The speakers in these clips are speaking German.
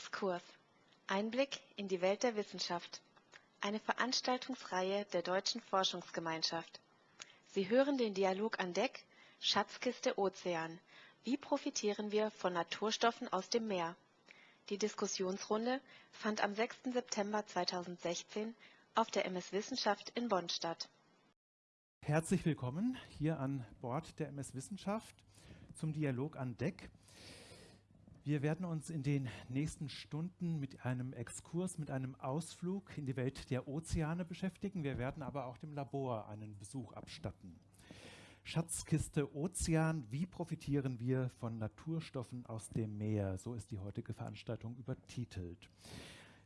Exkurs. Einblick in die Welt der Wissenschaft. Eine Veranstaltungsreihe der Deutschen Forschungsgemeinschaft. Sie hören den Dialog an Deck Schatzkiste Ozean. Wie profitieren wir von Naturstoffen aus dem Meer? Die Diskussionsrunde fand am 6. September 2016 auf der MS Wissenschaft in Bonn statt. Herzlich willkommen hier an Bord der MS Wissenschaft zum Dialog an Deck. Wir werden uns in den nächsten Stunden mit einem Exkurs, mit einem Ausflug in die Welt der Ozeane beschäftigen. Wir werden aber auch dem Labor einen Besuch abstatten. Schatzkiste Ozean, wie profitieren wir von Naturstoffen aus dem Meer? So ist die heutige Veranstaltung übertitelt.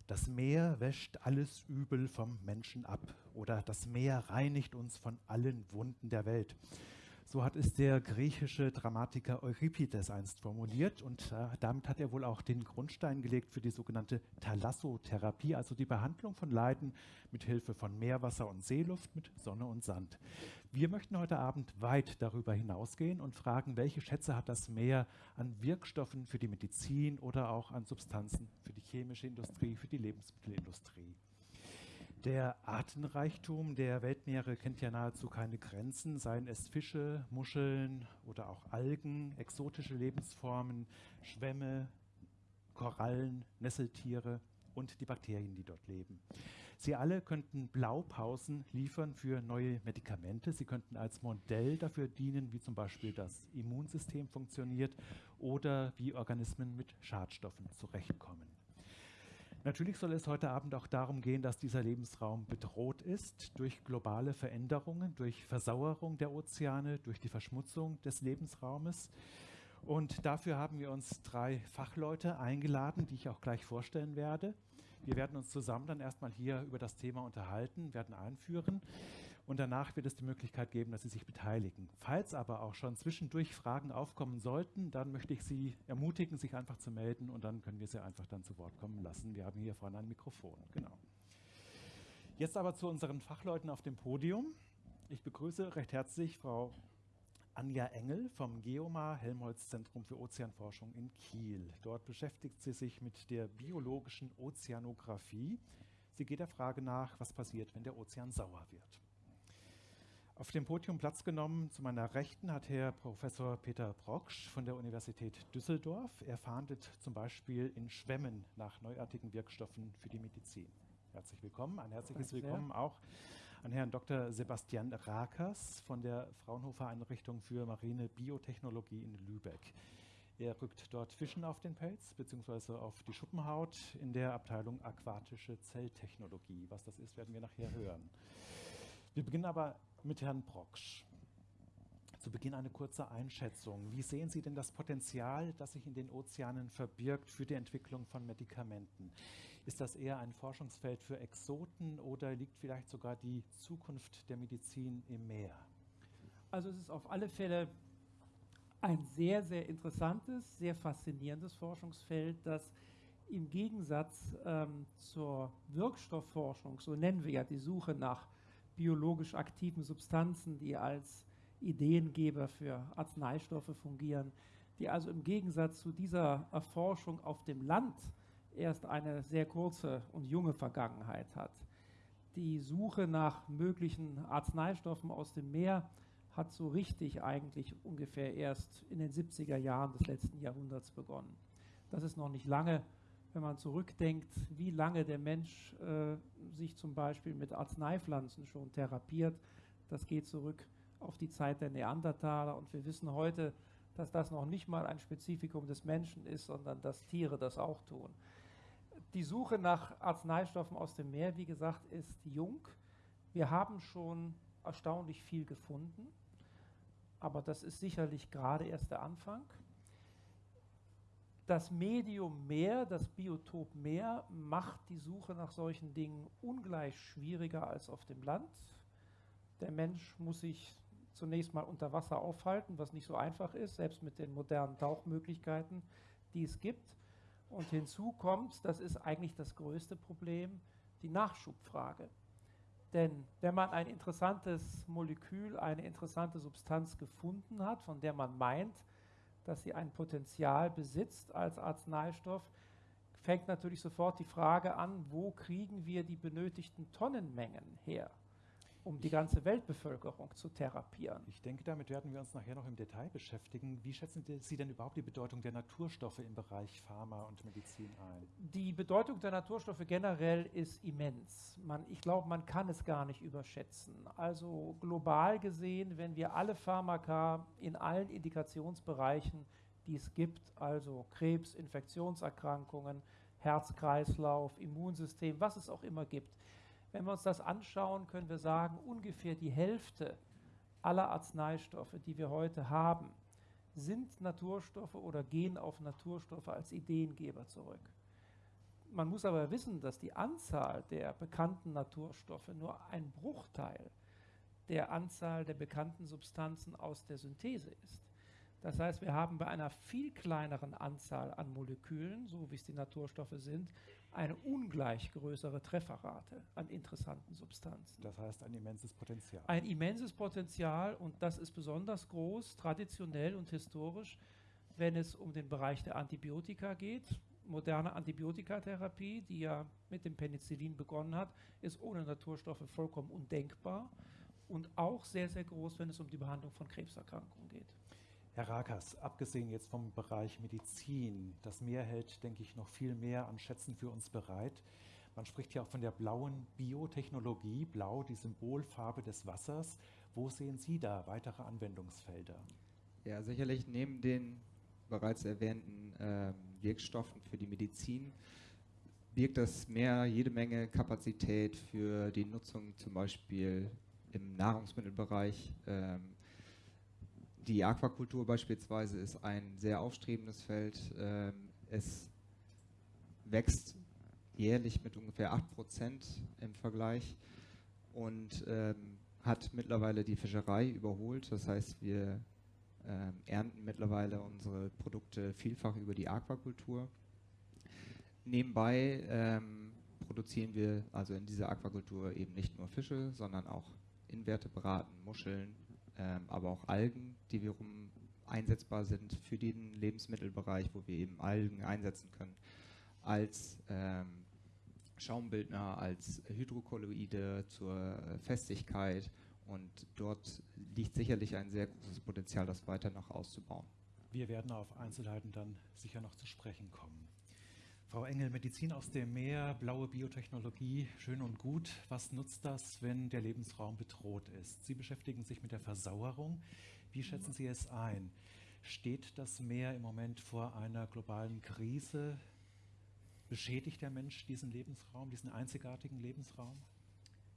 Das Meer wäscht alles Übel vom Menschen ab oder das Meer reinigt uns von allen Wunden der Welt. So hat es der griechische Dramatiker Euripides einst formuliert und äh, damit hat er wohl auch den Grundstein gelegt für die sogenannte Thalassotherapie, also die Behandlung von Leiden mit Hilfe von Meerwasser und Seeluft, mit Sonne und Sand. Wir möchten heute Abend weit darüber hinausgehen und fragen, welche Schätze hat das Meer an Wirkstoffen für die Medizin oder auch an Substanzen für die chemische Industrie, für die Lebensmittelindustrie. Der Artenreichtum der Weltmeere kennt ja nahezu keine Grenzen, seien es Fische, Muscheln oder auch Algen, exotische Lebensformen, Schwämme, Korallen, Nesseltiere und die Bakterien, die dort leben. Sie alle könnten Blaupausen liefern für neue Medikamente. Sie könnten als Modell dafür dienen, wie zum Beispiel das Immunsystem funktioniert oder wie Organismen mit Schadstoffen zurechtkommen. Natürlich soll es heute Abend auch darum gehen, dass dieser Lebensraum bedroht ist durch globale Veränderungen, durch Versauerung der Ozeane, durch die Verschmutzung des Lebensraumes. Und dafür haben wir uns drei Fachleute eingeladen, die ich auch gleich vorstellen werde. Wir werden uns zusammen dann erstmal hier über das Thema unterhalten, werden einführen und danach wird es die Möglichkeit geben, dass Sie sich beteiligen. Falls aber auch schon zwischendurch Fragen aufkommen sollten, dann möchte ich Sie ermutigen, sich einfach zu melden und dann können wir Sie einfach dann zu Wort kommen lassen. Wir haben hier vorne ein Mikrofon. Genau. Jetzt aber zu unseren Fachleuten auf dem Podium. Ich begrüße recht herzlich Frau Anja Engel vom Geomar Helmholtz Zentrum für Ozeanforschung in Kiel. Dort beschäftigt sie sich mit der biologischen Ozeanographie. Sie geht der Frage nach, was passiert, wenn der Ozean sauer wird. Auf dem Podium Platz genommen zu meiner Rechten hat Herr Professor Peter Brocksch von der Universität Düsseldorf. Er fahndet zum Beispiel in Schwämmen nach neuartigen Wirkstoffen für die Medizin. Herzlich willkommen. Ein herzliches Danke Willkommen sehr. auch an Herrn Dr. Sebastian Rakers von der Fraunhofer Einrichtung für marine Biotechnologie in Lübeck. Er rückt dort Fischen auf den Pelz bzw. auf die Schuppenhaut in der Abteilung aquatische Zelltechnologie. Was das ist, werden wir nachher hören. Wir beginnen aber mit Herrn Brocksch. Zu Beginn eine kurze Einschätzung. Wie sehen Sie denn das Potenzial, das sich in den Ozeanen verbirgt für die Entwicklung von Medikamenten? Ist das eher ein Forschungsfeld für Exoten oder liegt vielleicht sogar die Zukunft der Medizin im Meer? Also es ist auf alle Fälle ein sehr, sehr interessantes, sehr faszinierendes Forschungsfeld, das im Gegensatz ähm, zur Wirkstoffforschung, so nennen wir ja die Suche nach biologisch aktiven Substanzen, die als Ideengeber für Arzneistoffe fungieren, die also im Gegensatz zu dieser Erforschung auf dem Land erst eine sehr kurze und junge Vergangenheit hat. Die Suche nach möglichen Arzneistoffen aus dem Meer hat so richtig eigentlich ungefähr erst in den 70er Jahren des letzten Jahrhunderts begonnen. Das ist noch nicht lange, wenn man zurückdenkt, wie lange der Mensch äh, sich zum Beispiel mit Arzneipflanzen schon therapiert. Das geht zurück auf die Zeit der Neandertaler und wir wissen heute, dass das noch nicht mal ein Spezifikum des Menschen ist, sondern dass Tiere das auch tun. Die Suche nach Arzneistoffen aus dem Meer, wie gesagt, ist jung. Wir haben schon erstaunlich viel gefunden, aber das ist sicherlich gerade erst der Anfang. Das Medium Meer, das Biotop Meer, macht die Suche nach solchen Dingen ungleich schwieriger als auf dem Land. Der Mensch muss sich zunächst mal unter Wasser aufhalten, was nicht so einfach ist, selbst mit den modernen Tauchmöglichkeiten, die es gibt. Und hinzu kommt, das ist eigentlich das größte Problem, die Nachschubfrage. Denn wenn man ein interessantes Molekül, eine interessante Substanz gefunden hat, von der man meint, dass sie ein Potenzial besitzt als Arzneistoff, fängt natürlich sofort die Frage an, wo kriegen wir die benötigten Tonnenmengen her? Um die ganze Weltbevölkerung zu therapieren. Ich denke, damit werden wir uns nachher noch im Detail beschäftigen. Wie schätzen Sie denn überhaupt die Bedeutung der Naturstoffe im Bereich Pharma und Medizin ein? Die Bedeutung der Naturstoffe generell ist immens. Man, ich glaube, man kann es gar nicht überschätzen. Also global gesehen, wenn wir alle Pharmaka in allen Indikationsbereichen, die es gibt, also Krebs, Infektionserkrankungen, Herz-Kreislauf, Immunsystem, was es auch immer gibt, wenn wir uns das anschauen, können wir sagen, ungefähr die Hälfte aller Arzneistoffe, die wir heute haben, sind Naturstoffe oder gehen auf Naturstoffe als Ideengeber zurück. Man muss aber wissen, dass die Anzahl der bekannten Naturstoffe nur ein Bruchteil der Anzahl der bekannten Substanzen aus der Synthese ist. Das heißt, wir haben bei einer viel kleineren Anzahl an Molekülen, so wie es die Naturstoffe sind, eine ungleich größere Trefferrate an interessanten Substanzen. Das heißt ein immenses Potenzial. Ein immenses Potenzial und das ist besonders groß, traditionell und historisch, wenn es um den Bereich der Antibiotika geht. Moderne Antibiotikatherapie, die ja mit dem Penicillin begonnen hat, ist ohne Naturstoffe vollkommen undenkbar und auch sehr, sehr groß, wenn es um die Behandlung von Krebserkrankungen geht. Herr Rakas, abgesehen jetzt vom Bereich Medizin, das Meer hält, denke ich, noch viel mehr an Schätzen für uns bereit. Man spricht ja auch von der blauen Biotechnologie, blau die Symbolfarbe des Wassers. Wo sehen Sie da weitere Anwendungsfelder? Ja, sicherlich neben den bereits erwähnten äh, Wirkstoffen für die Medizin birgt das Meer jede Menge Kapazität für die Nutzung zum Beispiel im Nahrungsmittelbereich. Ähm, die Aquakultur beispielsweise ist ein sehr aufstrebendes Feld. Ähm, es wächst jährlich mit ungefähr 8% im Vergleich und ähm, hat mittlerweile die Fischerei überholt. Das heißt, wir ähm, ernten mittlerweile unsere Produkte vielfach über die Aquakultur. Nebenbei produzieren wir also in dieser Aquakultur eben nicht nur Fische, sondern auch Invertebraten, Muscheln, ähm, aber auch Algen, die wiederum einsetzbar sind für den Lebensmittelbereich, wo wir eben Algen einsetzen können als ähm, Schaumbildner, als Hydrokolloide zur Festigkeit und dort liegt sicherlich ein sehr großes Potenzial, das weiter noch auszubauen. Wir werden auf Einzelheiten dann sicher noch zu sprechen kommen. Frau Engel, Medizin aus dem Meer, blaue Biotechnologie, schön und gut. Was nutzt das, wenn der Lebensraum bedroht ist? Sie beschäftigen sich mit der Versauerung. Wie schätzen Sie es ein? Steht das Meer im Moment vor einer globalen Krise? Beschädigt der Mensch diesen Lebensraum, diesen einzigartigen Lebensraum?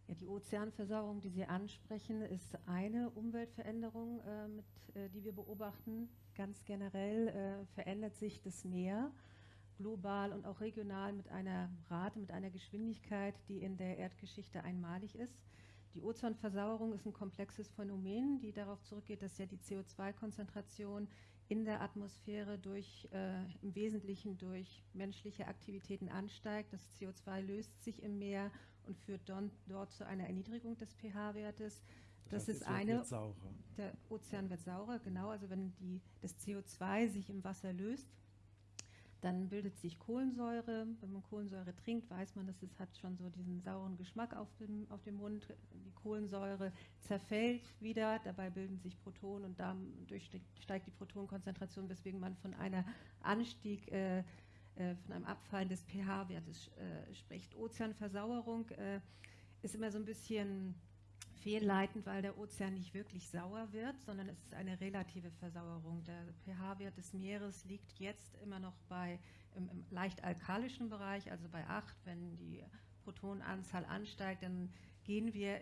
Ja, die Ozeanversauerung, die Sie ansprechen, ist eine Umweltveränderung, äh, mit, äh, die wir beobachten. Ganz generell äh, verändert sich das Meer global und auch regional mit einer Rate, mit einer Geschwindigkeit, die in der Erdgeschichte einmalig ist. Die Ozonversauerung ist ein komplexes Phänomen, die darauf zurückgeht, dass ja die CO2-Konzentration in der Atmosphäre durch, äh, im Wesentlichen durch menschliche Aktivitäten ansteigt. Das CO2 löst sich im Meer und führt don, dort zu einer Erniedrigung des pH-Wertes. Das, das heißt, ist eine. Der Ozean wird saurer, genau. Also wenn die, das CO2 sich im Wasser löst, dann bildet sich Kohlensäure. Wenn man Kohlensäure trinkt, weiß man, dass es hat schon so diesen sauren Geschmack auf dem, auf dem Mund. Die Kohlensäure zerfällt wieder, dabei bilden sich Protonen und dadurch steigt die Protonenkonzentration, weswegen man von einer Anstieg, äh, äh, von einem Abfallen des pH-Wertes äh, spricht. Ozeanversauerung äh, ist immer so ein bisschen fehlleitend, weil der Ozean nicht wirklich sauer wird, sondern es ist eine relative Versauerung. Der pH-Wert des Meeres liegt jetzt immer noch bei im, im, leicht alkalischen Bereich, also bei 8. Wenn die Protonenanzahl ansteigt, dann gehen wir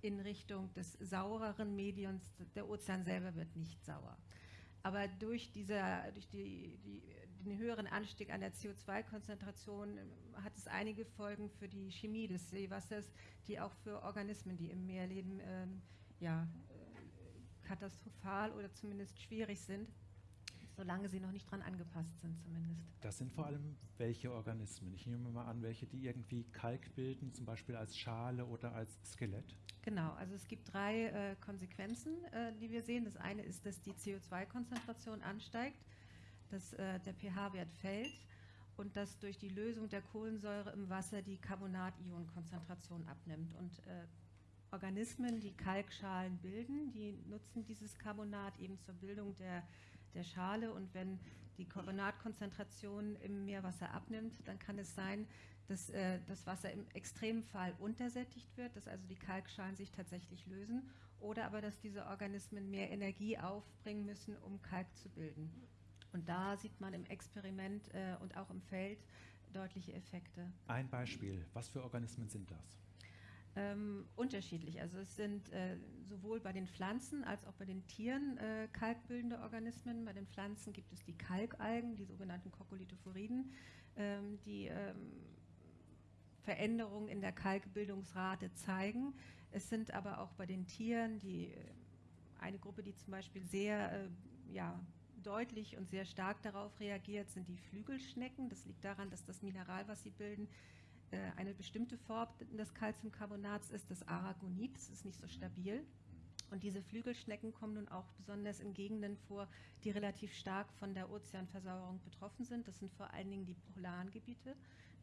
in Richtung des saureren Mediums. Der Ozean selber wird nicht sauer. Aber durch, dieser, durch die, die den höheren Anstieg an der CO2-Konzentration ähm, hat es einige Folgen für die Chemie des Seewassers, die auch für Organismen, die im Meer leben, ähm, ja, äh, katastrophal oder zumindest schwierig sind, solange sie noch nicht dran angepasst sind zumindest. Das sind vor allem welche Organismen? Ich nehme mal an, welche, die irgendwie Kalk bilden, zum Beispiel als Schale oder als Skelett? Genau, also es gibt drei äh, Konsequenzen, äh, die wir sehen. Das eine ist, dass die CO2-Konzentration ansteigt dass äh, der pH-Wert fällt. und dass durch die Lösung der Kohlensäure im Wasser die Carbonat-Ionenkonzentration abnimmt. Und äh, Organismen, die Kalkschalen bilden, die nutzen dieses Carbonat eben zur Bildung der, der Schale. Und wenn die Carbonatkonzentration im Meerwasser abnimmt, dann kann es sein, dass äh, das Wasser im Extremfall untersättigt wird, dass also die Kalkschalen sich tatsächlich lösen oder aber dass diese Organismen mehr Energie aufbringen müssen, um Kalk zu bilden. Und da sieht man im Experiment äh, und auch im Feld deutliche Effekte. Ein Beispiel, was für Organismen sind das? Ähm, unterschiedlich. Also es sind äh, sowohl bei den Pflanzen als auch bei den Tieren äh, kalkbildende Organismen. Bei den Pflanzen gibt es die Kalkalgen, die sogenannten Kokolithophoriden, ähm, die ähm, Veränderungen in der Kalkbildungsrate zeigen. Es sind aber auch bei den Tieren die äh, eine Gruppe, die zum Beispiel sehr äh, ja, deutlich und sehr stark darauf reagiert, sind die Flügelschnecken. Das liegt daran, dass das Mineral, was sie bilden, eine bestimmte Form des Calciumcarbonats ist, das Aragonit. Das ist nicht so stabil. Und diese Flügelschnecken kommen nun auch besonders in Gegenden vor, die relativ stark von der Ozeanversauerung betroffen sind. Das sind vor allen Dingen die polaren Gebiete.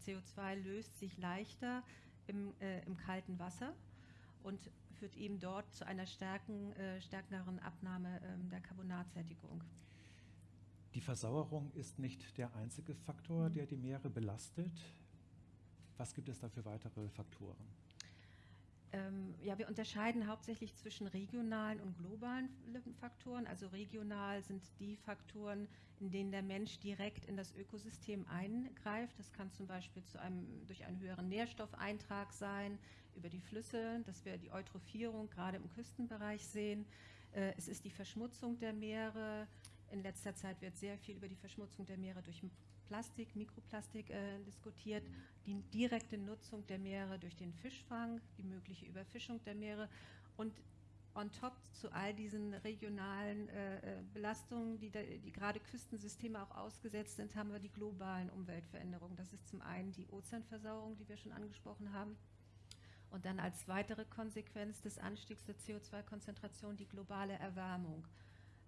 CO2 löst sich leichter im, äh, im kalten Wasser und führt eben dort zu einer stärken, äh, stärkeren Abnahme äh, der Carbonatsättigung. Die Versauerung ist nicht der einzige Faktor, der die Meere belastet. Was gibt es da für weitere Faktoren? Ähm, ja, wir unterscheiden hauptsächlich zwischen regionalen und globalen Faktoren. Also regional sind die Faktoren, in denen der Mensch direkt in das Ökosystem eingreift. Das kann zum Beispiel zu einem, durch einen höheren Nährstoffeintrag sein, über die Flüsse, dass wir die Eutrophierung gerade im Küstenbereich sehen. Äh, es ist die Verschmutzung der Meere. In letzter Zeit wird sehr viel über die Verschmutzung der Meere durch Plastik, Mikroplastik äh, diskutiert, die direkte Nutzung der Meere durch den Fischfang, die mögliche Überfischung der Meere und on top zu all diesen regionalen äh, äh Belastungen, die, da, die gerade Küstensysteme auch ausgesetzt sind, haben wir die globalen Umweltveränderungen. Das ist zum einen die Ozeanversauerung, die wir schon angesprochen haben. Und dann als weitere Konsequenz des Anstiegs der CO2-Konzentration die globale Erwärmung.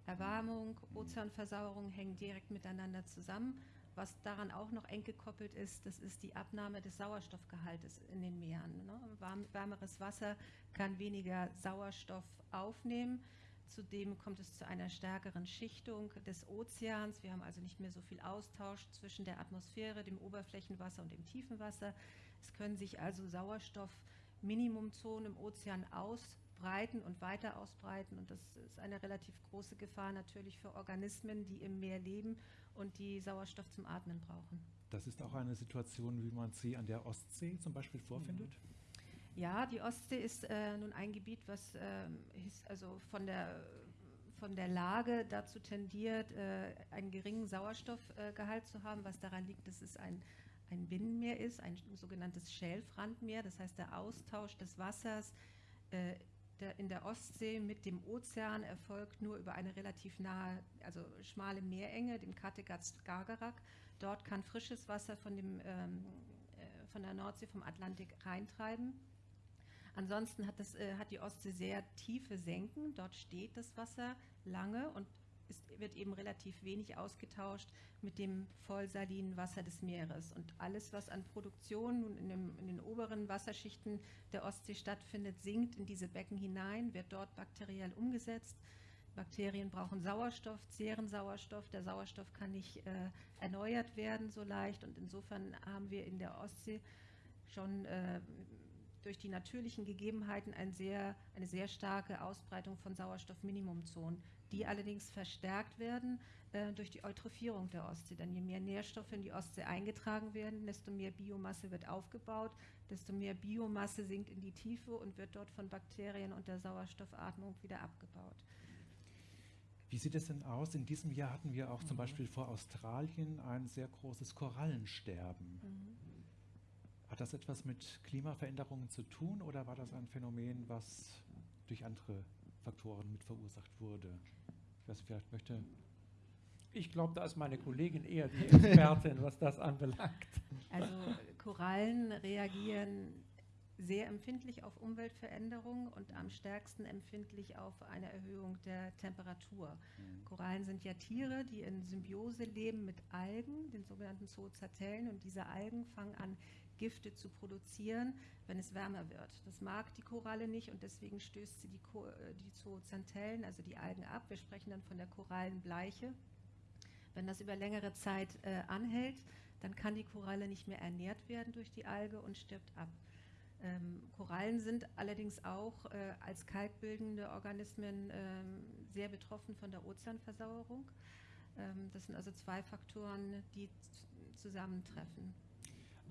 Erwärmung, Ozeanversauerung hängen direkt miteinander zusammen. Was daran auch noch eng gekoppelt ist, das ist die Abnahme des Sauerstoffgehaltes in den Meeren. Ne? Warm, wärmeres Wasser kann weniger Sauerstoff aufnehmen. Zudem kommt es zu einer stärkeren Schichtung des Ozeans. Wir haben also nicht mehr so viel Austausch zwischen der Atmosphäre, dem Oberflächenwasser und dem Tiefenwasser. Es können sich also Sauerstoffminimumzonen im Ozean ausbreiten und weiter ausbreiten. Und das ist eine relativ große Gefahr natürlich für Organismen, die im Meer leben und die Sauerstoff zum Atmen brauchen. Das ist auch eine Situation, wie man sie an der Ostsee zum Beispiel vorfindet? Ja, die Ostsee ist äh, nun ein Gebiet, was äh, also von der, von der Lage dazu tendiert, äh, einen geringen Sauerstoffgehalt zu haben, was daran liegt, dass es ein, ein Binnenmeer ist, ein sogenanntes Schelfrandmeer. Das heißt, der Austausch des Wassers äh, der, in der Ostsee mit dem Ozean erfolgt nur über eine relativ nahe, also schmale Meerenge, dem Kattegat-Skagerrak. Dort kann frisches Wasser von, dem, ähm, äh, von der Nordsee, vom Atlantik reintreiben. Ansonsten hat, das, äh, hat die Ostsee sehr tiefe Senken. Dort steht das Wasser lange und ist, wird eben relativ wenig ausgetauscht mit dem vollsalinen Wasser des Meeres. Und alles, was an Produktion nun in, dem, in den oberen Wasserschichten der Ostsee stattfindet, sinkt in diese Becken hinein, wird dort bakteriell umgesetzt. Bakterien brauchen Sauerstoff, zehren Sauerstoff. Der Sauerstoff kann nicht äh, erneuert werden so leicht. Und insofern haben wir in der Ostsee schon äh, durch die natürlichen Gegebenheiten ein sehr, eine sehr starke Ausbreitung von Sauerstoffminimumzonen die allerdings verstärkt werden äh, durch die Eutrophierung der Ostsee. Denn je mehr Nährstoffe in die Ostsee eingetragen werden, desto mehr Biomasse wird aufgebaut, desto mehr Biomasse sinkt in die Tiefe und wird dort von Bakterien und der Sauerstoffatmung wieder abgebaut. Wie sieht es denn aus? In diesem Jahr hatten wir auch mhm. zum Beispiel vor Australien ein sehr großes Korallensterben. Mhm. Hat das etwas mit Klimaveränderungen zu tun oder war das ein Phänomen, was durch andere Faktoren mit verursacht wurde? Ich weiß, vielleicht möchte. Ich glaube, da ist meine Kollegin eher die Expertin, was das anbelangt. Also Korallen reagieren sehr empfindlich auf Umweltveränderungen und am stärksten empfindlich auf eine Erhöhung der Temperatur. Mhm. Korallen sind ja Tiere, die in Symbiose leben mit Algen, den sogenannten Zoozatellen, und diese Algen fangen an, Gifte zu produzieren, wenn es wärmer wird. Das mag die Koralle nicht und deswegen stößt sie die, Ko äh, die Zoozantellen, also die Algen ab. Wir sprechen dann von der Korallenbleiche. Wenn das über längere Zeit äh, anhält, dann kann die Koralle nicht mehr ernährt werden durch die Alge und stirbt ab. Ähm, Korallen sind allerdings auch äh, als kalkbildende Organismen ähm, sehr betroffen von der Ozeanversauerung. Ähm, das sind also zwei Faktoren, die zusammentreffen.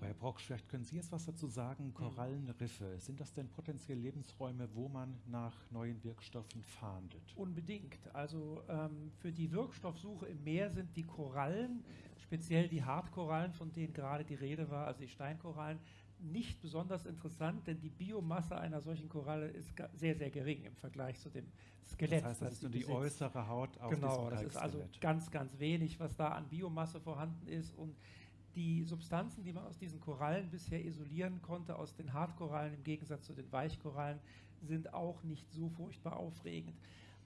Aber Herr Brock, vielleicht können Sie jetzt was dazu sagen. Mhm. Korallenriffe, sind das denn potenziell Lebensräume, wo man nach neuen Wirkstoffen fahndet? Unbedingt. Also ähm, für die Wirkstoffsuche im Meer sind die Korallen, speziell die Hartkorallen, von denen gerade die Rede war, also die Steinkorallen, nicht besonders interessant, denn die Biomasse einer solchen Koralle ist sehr, sehr gering im Vergleich zu dem Skelett. Das heißt, das, das ist nur die besitzt. äußere Haut auf Genau, das ist also ganz, ganz wenig, was da an Biomasse vorhanden ist und die Substanzen, die man aus diesen Korallen bisher isolieren konnte, aus den Hartkorallen im Gegensatz zu den Weichkorallen, sind auch nicht so furchtbar aufregend.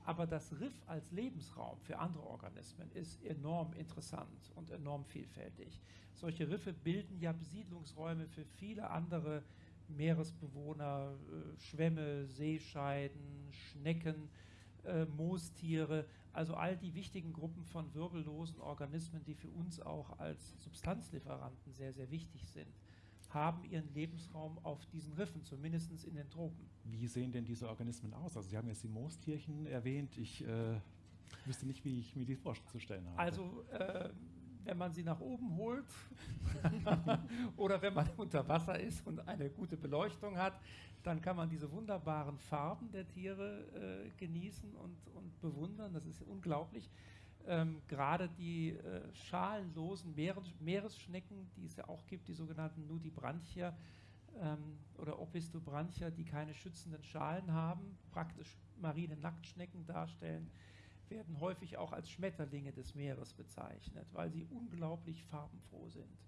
Aber das Riff als Lebensraum für andere Organismen ist enorm interessant und enorm vielfältig. Solche Riffe bilden ja Besiedlungsräume für viele andere Meeresbewohner, äh, Schwämme, Seescheiden, Schnecken, äh, Moostiere, also all die wichtigen Gruppen von wirbellosen Organismen, die für uns auch als Substanzlieferanten sehr, sehr wichtig sind, haben ihren Lebensraum auf diesen Riffen, zumindest in den Tropen. Wie sehen denn diese Organismen aus? Also Sie haben jetzt die Moostierchen erwähnt. Ich äh, wüsste nicht, wie ich mir die vorzustellen habe. Also äh, wenn man sie nach oben holt oder wenn man unter Wasser ist und eine gute Beleuchtung hat, dann kann man diese wunderbaren Farben der Tiere äh, genießen und, und bewundern. Das ist unglaublich. Ähm, Gerade die äh, schalenlosen Meeres Meeresschnecken, die es ja auch gibt, die sogenannten Nudibranchia ähm, oder Opistobranchia, die keine schützenden Schalen haben, praktisch marine Nacktschnecken darstellen, werden häufig auch als Schmetterlinge des Meeres bezeichnet, weil sie unglaublich farbenfroh sind.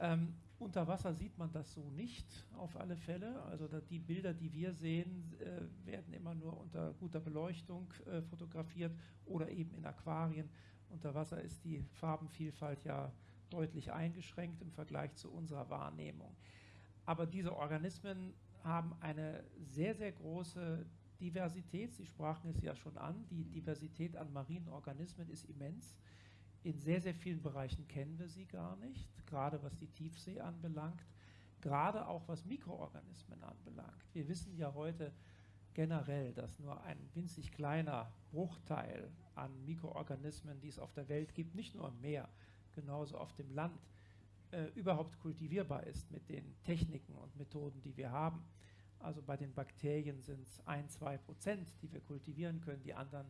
Ähm, unter Wasser sieht man das so nicht, auf alle Fälle. Also die Bilder, die wir sehen, äh, werden immer nur unter guter Beleuchtung äh, fotografiert oder eben in Aquarien. Unter Wasser ist die Farbenvielfalt ja deutlich eingeschränkt im Vergleich zu unserer Wahrnehmung. Aber diese Organismen haben eine sehr, sehr große Diversität. Sie sprachen es ja schon an. Die Diversität an marinen Organismen ist immens. In sehr, sehr vielen Bereichen kennen wir sie gar nicht, gerade was die Tiefsee anbelangt, gerade auch was Mikroorganismen anbelangt. Wir wissen ja heute generell, dass nur ein winzig kleiner Bruchteil an Mikroorganismen, die es auf der Welt gibt, nicht nur im Meer, genauso auf dem Land, äh, überhaupt kultivierbar ist mit den Techniken und Methoden, die wir haben. Also bei den Bakterien sind es ein, zwei Prozent, die wir kultivieren können. Die anderen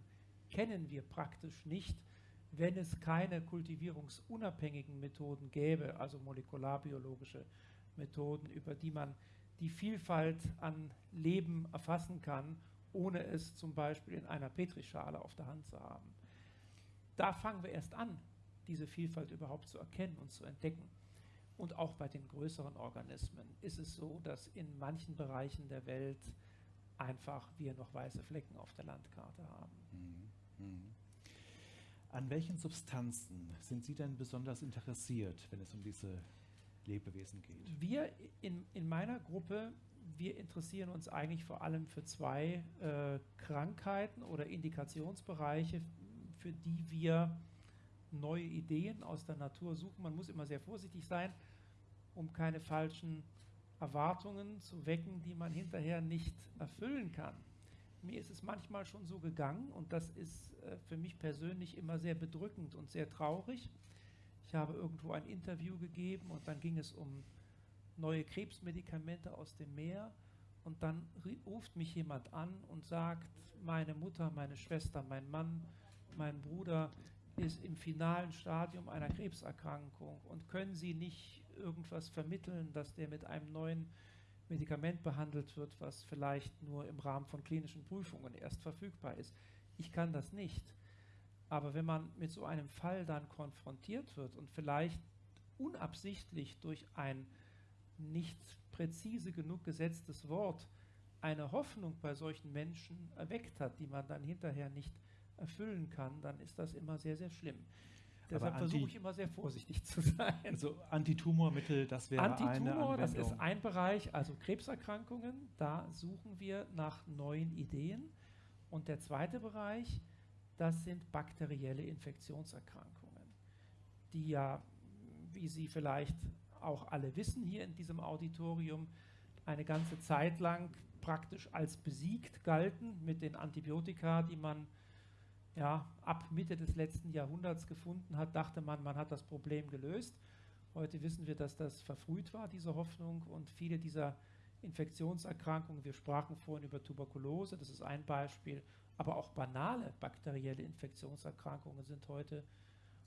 kennen wir praktisch nicht wenn es keine kultivierungsunabhängigen Methoden gäbe, also molekularbiologische Methoden, über die man die Vielfalt an Leben erfassen kann, ohne es zum Beispiel in einer Petrischale auf der Hand zu haben. Da fangen wir erst an, diese Vielfalt überhaupt zu erkennen und zu entdecken. Und auch bei den größeren Organismen ist es so, dass in manchen Bereichen der Welt einfach wir noch weiße Flecken auf der Landkarte haben. Mhm. Mhm. An welchen Substanzen sind Sie denn besonders interessiert, wenn es um diese Lebewesen geht? Wir in, in meiner Gruppe, wir interessieren uns eigentlich vor allem für zwei äh, Krankheiten oder Indikationsbereiche, für die wir neue Ideen aus der Natur suchen. Man muss immer sehr vorsichtig sein, um keine falschen Erwartungen zu wecken, die man hinterher nicht erfüllen kann. Mir ist es manchmal schon so gegangen und das ist äh, für mich persönlich immer sehr bedrückend und sehr traurig. Ich habe irgendwo ein Interview gegeben und dann ging es um neue Krebsmedikamente aus dem Meer und dann ruft mich jemand an und sagt, meine Mutter, meine Schwester, mein Mann, mein Bruder ist im finalen Stadium einer Krebserkrankung und können Sie nicht irgendwas vermitteln, dass der mit einem neuen Medikament behandelt wird, was vielleicht nur im Rahmen von klinischen Prüfungen erst verfügbar ist. Ich kann das nicht. Aber wenn man mit so einem Fall dann konfrontiert wird und vielleicht unabsichtlich durch ein nicht präzise genug gesetztes Wort eine Hoffnung bei solchen Menschen erweckt hat, die man dann hinterher nicht erfüllen kann, dann ist das immer sehr, sehr schlimm. Deshalb versuche ich immer sehr vorsichtig zu sein. Also Antitumormittel, das wäre Antitumor, eine das ist ein Bereich, also Krebserkrankungen, da suchen wir nach neuen Ideen. Und der zweite Bereich, das sind bakterielle Infektionserkrankungen, die ja, wie Sie vielleicht auch alle wissen hier in diesem Auditorium, eine ganze Zeit lang praktisch als besiegt galten mit den Antibiotika, die man ja, ab Mitte des letzten Jahrhunderts gefunden hat, dachte man, man hat das Problem gelöst. Heute wissen wir, dass das verfrüht war, diese Hoffnung, und viele dieser Infektionserkrankungen, wir sprachen vorhin über Tuberkulose, das ist ein Beispiel, aber auch banale bakterielle Infektionserkrankungen sind heute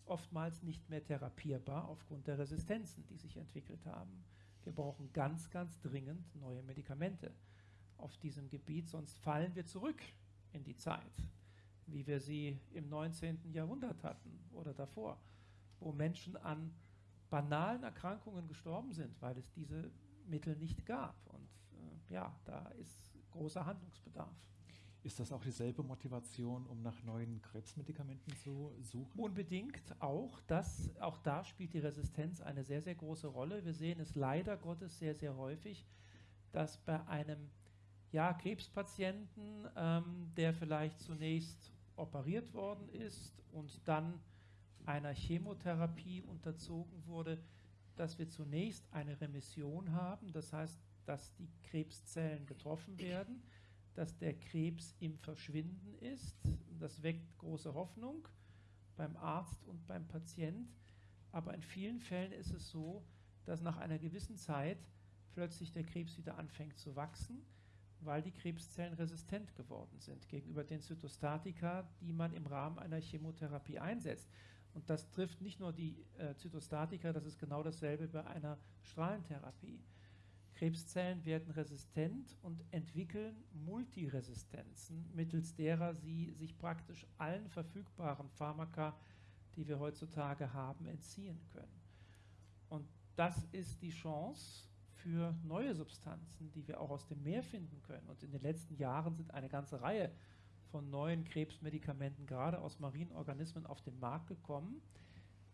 oftmals nicht mehr therapierbar aufgrund der Resistenzen, die sich entwickelt haben. Wir brauchen ganz, ganz dringend neue Medikamente auf diesem Gebiet, sonst fallen wir zurück in die Zeit wie wir sie im 19. Jahrhundert hatten oder davor, wo Menschen an banalen Erkrankungen gestorben sind, weil es diese Mittel nicht gab. Und äh, ja, da ist großer Handlungsbedarf. Ist das auch dieselbe Motivation, um nach neuen Krebsmedikamenten zu suchen? Unbedingt auch. Das, auch da spielt die Resistenz eine sehr, sehr große Rolle. Wir sehen es leider Gottes sehr, sehr häufig, dass bei einem ja, Krebspatienten, ähm, der vielleicht zunächst operiert worden ist und dann einer Chemotherapie unterzogen wurde, dass wir zunächst eine Remission haben, das heißt, dass die Krebszellen getroffen werden, dass der Krebs im Verschwinden ist. Das weckt große Hoffnung beim Arzt und beim Patient, aber in vielen Fällen ist es so, dass nach einer gewissen Zeit plötzlich der Krebs wieder anfängt zu wachsen weil die Krebszellen resistent geworden sind gegenüber den Zytostatika, die man im Rahmen einer Chemotherapie einsetzt. Und das trifft nicht nur die äh, Zytostatika, das ist genau dasselbe bei einer Strahlentherapie. Krebszellen werden resistent und entwickeln Multiresistenzen, mittels derer sie sich praktisch allen verfügbaren Pharmaka, die wir heutzutage haben, entziehen können. Und das ist die Chance, für neue Substanzen, die wir auch aus dem Meer finden können. Und in den letzten Jahren sind eine ganze Reihe von neuen Krebsmedikamenten gerade aus marinen Organismen auf den Markt gekommen,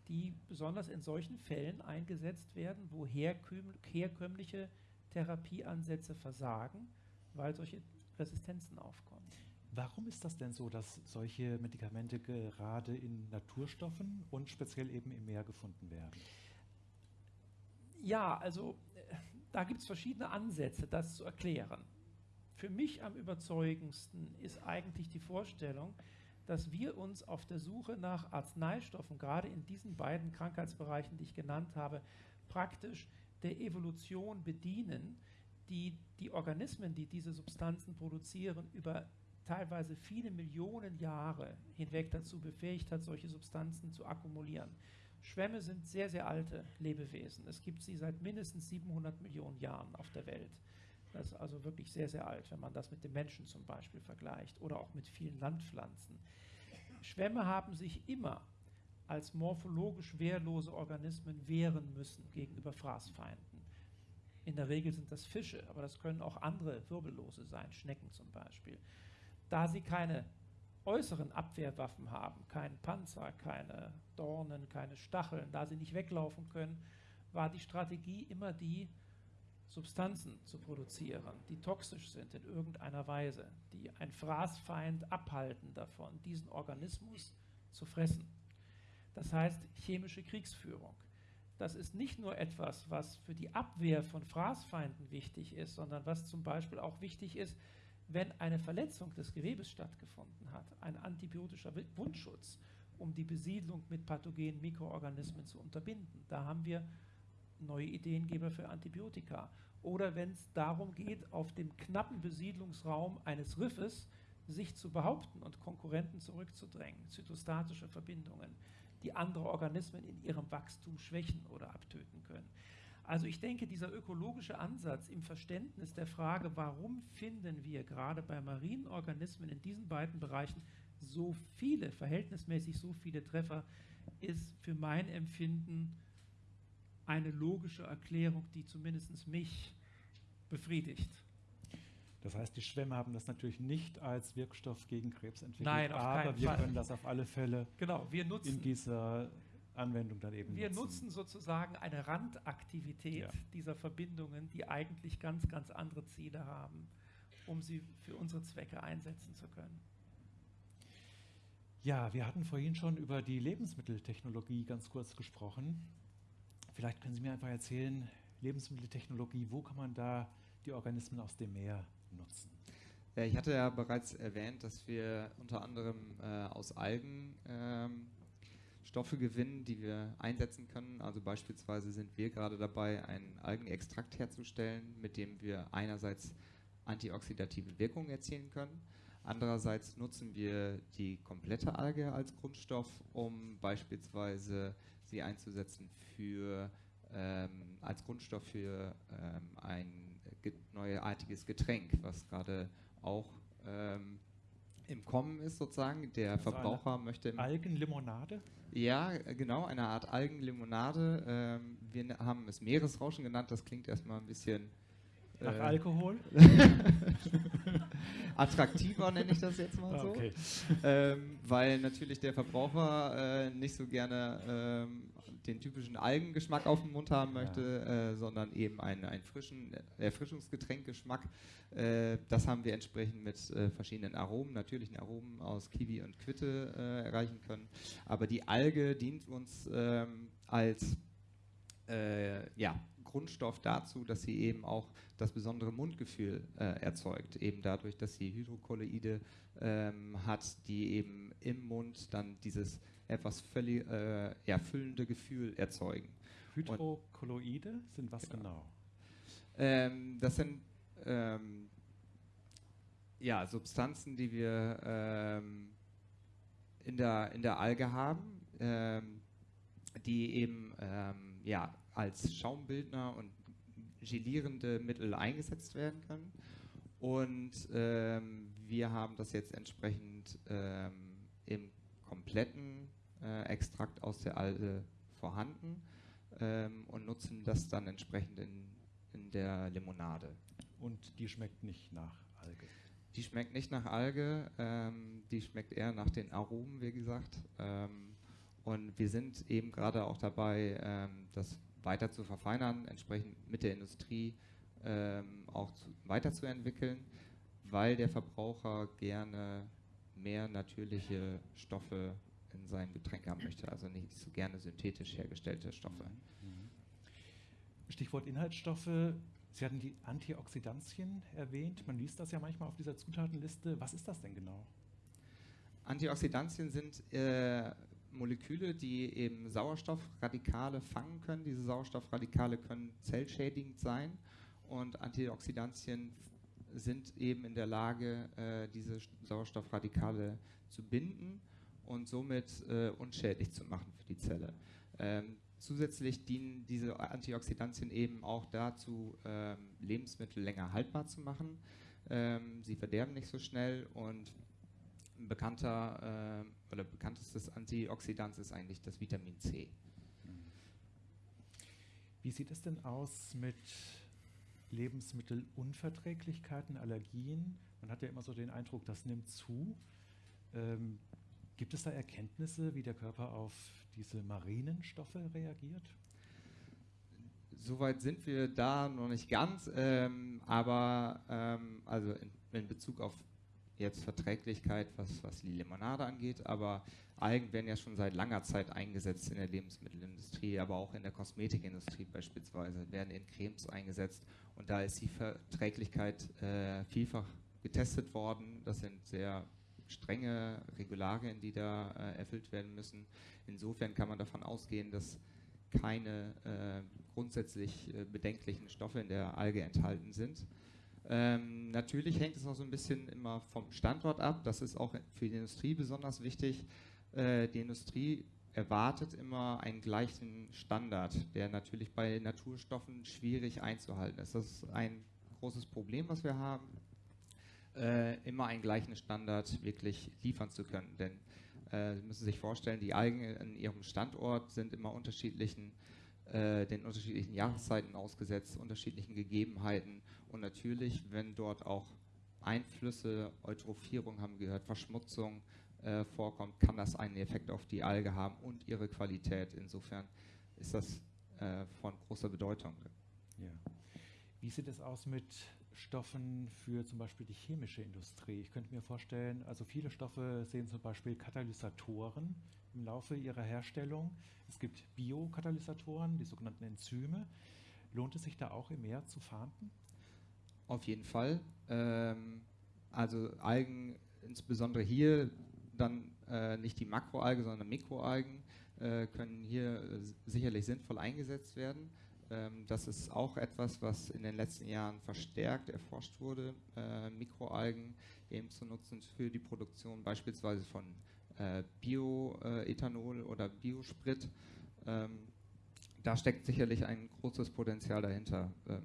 die besonders in solchen Fällen eingesetzt werden, wo herkömmliche Therapieansätze versagen, weil solche Resistenzen aufkommen. Warum ist das denn so, dass solche Medikamente gerade in Naturstoffen und speziell eben im Meer gefunden werden? Ja, also da gibt es verschiedene Ansätze, das zu erklären. Für mich am überzeugendsten ist eigentlich die Vorstellung, dass wir uns auf der Suche nach Arzneistoffen, gerade in diesen beiden Krankheitsbereichen, die ich genannt habe, praktisch der Evolution bedienen, die die Organismen, die diese Substanzen produzieren, über teilweise viele Millionen Jahre hinweg dazu befähigt hat, solche Substanzen zu akkumulieren. Schwämme sind sehr, sehr alte Lebewesen. Es gibt sie seit mindestens 700 Millionen Jahren auf der Welt. Das ist also wirklich sehr, sehr alt, wenn man das mit dem Menschen zum Beispiel vergleicht oder auch mit vielen Landpflanzen. Schwämme haben sich immer als morphologisch wehrlose Organismen wehren müssen gegenüber Fraßfeinden. In der Regel sind das Fische, aber das können auch andere Wirbellose sein, Schnecken zum Beispiel. Da sie keine äußeren Abwehrwaffen haben, keinen Panzer, keine Dornen, keine Stacheln, da sie nicht weglaufen können, war die Strategie immer die, Substanzen zu produzieren, die toxisch sind in irgendeiner Weise, die ein Fraßfeind abhalten davon, diesen Organismus zu fressen. Das heißt chemische Kriegsführung. Das ist nicht nur etwas, was für die Abwehr von Fraßfeinden wichtig ist, sondern was zum Beispiel auch wichtig ist, wenn eine Verletzung des Gewebes stattgefunden hat, ein antibiotischer Wundschutz, um die Besiedlung mit pathogenen Mikroorganismen zu unterbinden. Da haben wir neue Ideengeber für Antibiotika. Oder wenn es darum geht, auf dem knappen Besiedlungsraum eines Riffes sich zu behaupten und Konkurrenten zurückzudrängen, zytostatische Verbindungen, die andere Organismen in ihrem Wachstum schwächen oder abtöten können. Also ich denke, dieser ökologische Ansatz im Verständnis der Frage, warum finden wir gerade bei marinen Organismen in diesen beiden Bereichen so viele, verhältnismäßig so viele Treffer, ist für mein Empfinden eine logische Erklärung, die zumindest mich befriedigt. Das heißt, die Schwämme haben das natürlich nicht als Wirkstoff gegen Krebs entwickelt, Nein, aber wir Fall. können das auf alle Fälle Genau, wir nutzen in dieser Anwendung dann eben Wir nutzen. nutzen sozusagen eine Randaktivität Ja. dieser Verbindungen, die eigentlich ganz, ganz andere Ziele haben, um sie für unsere Zwecke einsetzen zu können. Ja, wir hatten vorhin schon über die Lebensmitteltechnologie ganz kurz gesprochen. Vielleicht können Sie mir einfach erzählen, Lebensmitteltechnologie, wo kann man da die Organismen aus dem Meer nutzen? Ja, ich hatte ja bereits erwähnt, dass wir unter anderem äh, aus Algen ähm, Stoffe gewinnen, die wir einsetzen können. Also beispielsweise sind wir gerade dabei, einen Algenextrakt herzustellen, mit dem wir einerseits antioxidative Wirkung erzielen können. Andererseits nutzen wir die komplette Alge als Grundstoff, um beispielsweise sie einzusetzen für ähm, als Grundstoff für ähm, ein ge neuartiges Getränk, was gerade auch ähm, im Kommen ist sozusagen. Der Also Verbraucher möchte im Algenlimonade? ja, genau, eine Art Algenlimonade. Ähm, wir haben es Meeresrauschen genannt, das klingt erstmal ein bisschen Nach äh, Alkohol? attraktiver, nenne ich das jetzt mal Ah, so. okay. Ähm, weil natürlich der Verbraucher äh, nicht so gerne ähm, den typischen Algengeschmack auf dem Mund haben möchte, äh, sondern eben einen, einen frischen Erfrischungsgetränkgeschmack. Äh, das haben wir entsprechend mit äh, verschiedenen Aromen, natürlichen Aromen aus Kiwi und Quitte äh, erreichen können. Aber die Alge dient uns ähm, als äh, ja, Grundstoff dazu, dass sie eben auch das besondere Mundgefühl äh, erzeugt, eben dadurch, dass sie Hydrokolloide ähm, hat, die eben im Mund dann dieses etwas völlig äh, ja, füllende Gefühl erzeugen. Hydrokolloide sind was Genau. genau? Ähm, das sind ähm, ja, Substanzen, die wir ähm, in, der, in der Alge haben, ähm, die eben ähm, ja, als Schaumbildner und gelierende Mittel eingesetzt werden können. Und ähm, wir haben das jetzt entsprechend ähm, im kompletten äh, Extrakt aus der Alge vorhanden ähm, und nutzen das dann entsprechend in, in der Limonade. Und die schmeckt nicht nach Alge. Die schmeckt nicht nach Alge, ähm, die schmeckt eher nach den Aromen, wie gesagt. Ähm, und wir sind eben gerade auch dabei, ähm, das weiter zu verfeinern, entsprechend mit der Industrie ähm, auch zu, weiterzuentwickeln, weil der Verbraucher gerne mehr natürliche Stoffe in seinem Getränk haben möchte, also nicht so gerne synthetisch hergestellte Stoffe. Mhm. Stichwort Inhaltsstoffe. Sie hatten die Antioxidantien erwähnt. Man liest das ja manchmal auf dieser Zutatenliste. Was ist das denn genau? Antioxidantien sind äh, Moleküle, die eben Sauerstoffradikale fangen können. Diese Sauerstoffradikale können zellschädigend sein und Antioxidantien sind eben in der Lage, äh, diese Sauerstoffradikale zu binden und somit äh, unschädlich zu machen für die Zelle. Ähm, zusätzlich dienen diese Antioxidantien eben auch dazu, ähm, Lebensmittel länger haltbar zu machen. Ähm, sie verderben nicht so schnell und ein bekannter äh, oder bekanntestes Antioxidant ist eigentlich das Vitamin C. Wie sieht es denn aus mit Lebensmittelunverträglichkeiten, Allergien? Man hat ja immer so den Eindruck, das nimmt zu. Ähm, gibt es da Erkenntnisse, wie der Körper auf diese marinen Stoffe reagiert? Soweit sind wir da noch nicht ganz, ähm, aber ähm, also in, in Bezug auf jetzt Verträglichkeit, was, was die Limonade angeht, aber Algen werden ja schon seit langer Zeit eingesetzt in der Lebensmittelindustrie, aber auch in der Kosmetikindustrie beispielsweise, werden in Cremes eingesetzt und da ist die Verträglichkeit äh, vielfach getestet worden. Das sind sehr strenge Regularien, die da äh, erfüllt werden müssen. Insofern kann man davon ausgehen, dass keine äh, grundsätzlich äh, bedenklichen Stoffe in der Alge enthalten sind. Ähm, natürlich hängt es auch so ein bisschen immer vom Standort ab. Das ist auch für die Industrie besonders wichtig. Äh, die Industrie erwartet immer einen gleichen Standard, der natürlich bei Naturstoffen schwierig einzuhalten ist. Das ist ein großes Problem, was wir haben, äh, immer einen gleichen Standard wirklich liefern zu können. Denn äh, Sie müssen sich vorstellen, die Algen in ihrem Standort sind immer unterschiedlichen äh, den unterschiedlichen Jahreszeiten ausgesetzt, unterschiedlichen Gegebenheiten und natürlich, wenn dort auch Einflüsse, Eutrophierung haben wir gehört, Verschmutzung äh, vorkommt, kann das einen Effekt auf die Alge haben und ihre Qualität. Insofern ist das äh, von großer Bedeutung. Ja. Wie sieht es aus mit Stoffen für zum Beispiel die chemische Industrie? Ich könnte mir vorstellen, also viele Stoffe sehen zum Beispiel Katalysatoren im Laufe ihrer Herstellung. Es gibt Biokatalysatoren, die sogenannten Enzyme. Lohnt es sich da auch im Meer zu fahnden? Auf jeden Fall. Ähm, also Algen, insbesondere hier dann äh, nicht die Makroalge, sondern Mikroalgen, äh, können hier äh, sicherlich sinnvoll eingesetzt werden. Ähm, das ist auch etwas, was in den letzten Jahren verstärkt erforscht wurde, äh, Mikroalgen eben zu nutzen für die Produktion beispielsweise von Bioethanol oder Biosprit. Ähm, da steckt sicherlich ein großes Potenzial dahinter. Ähm,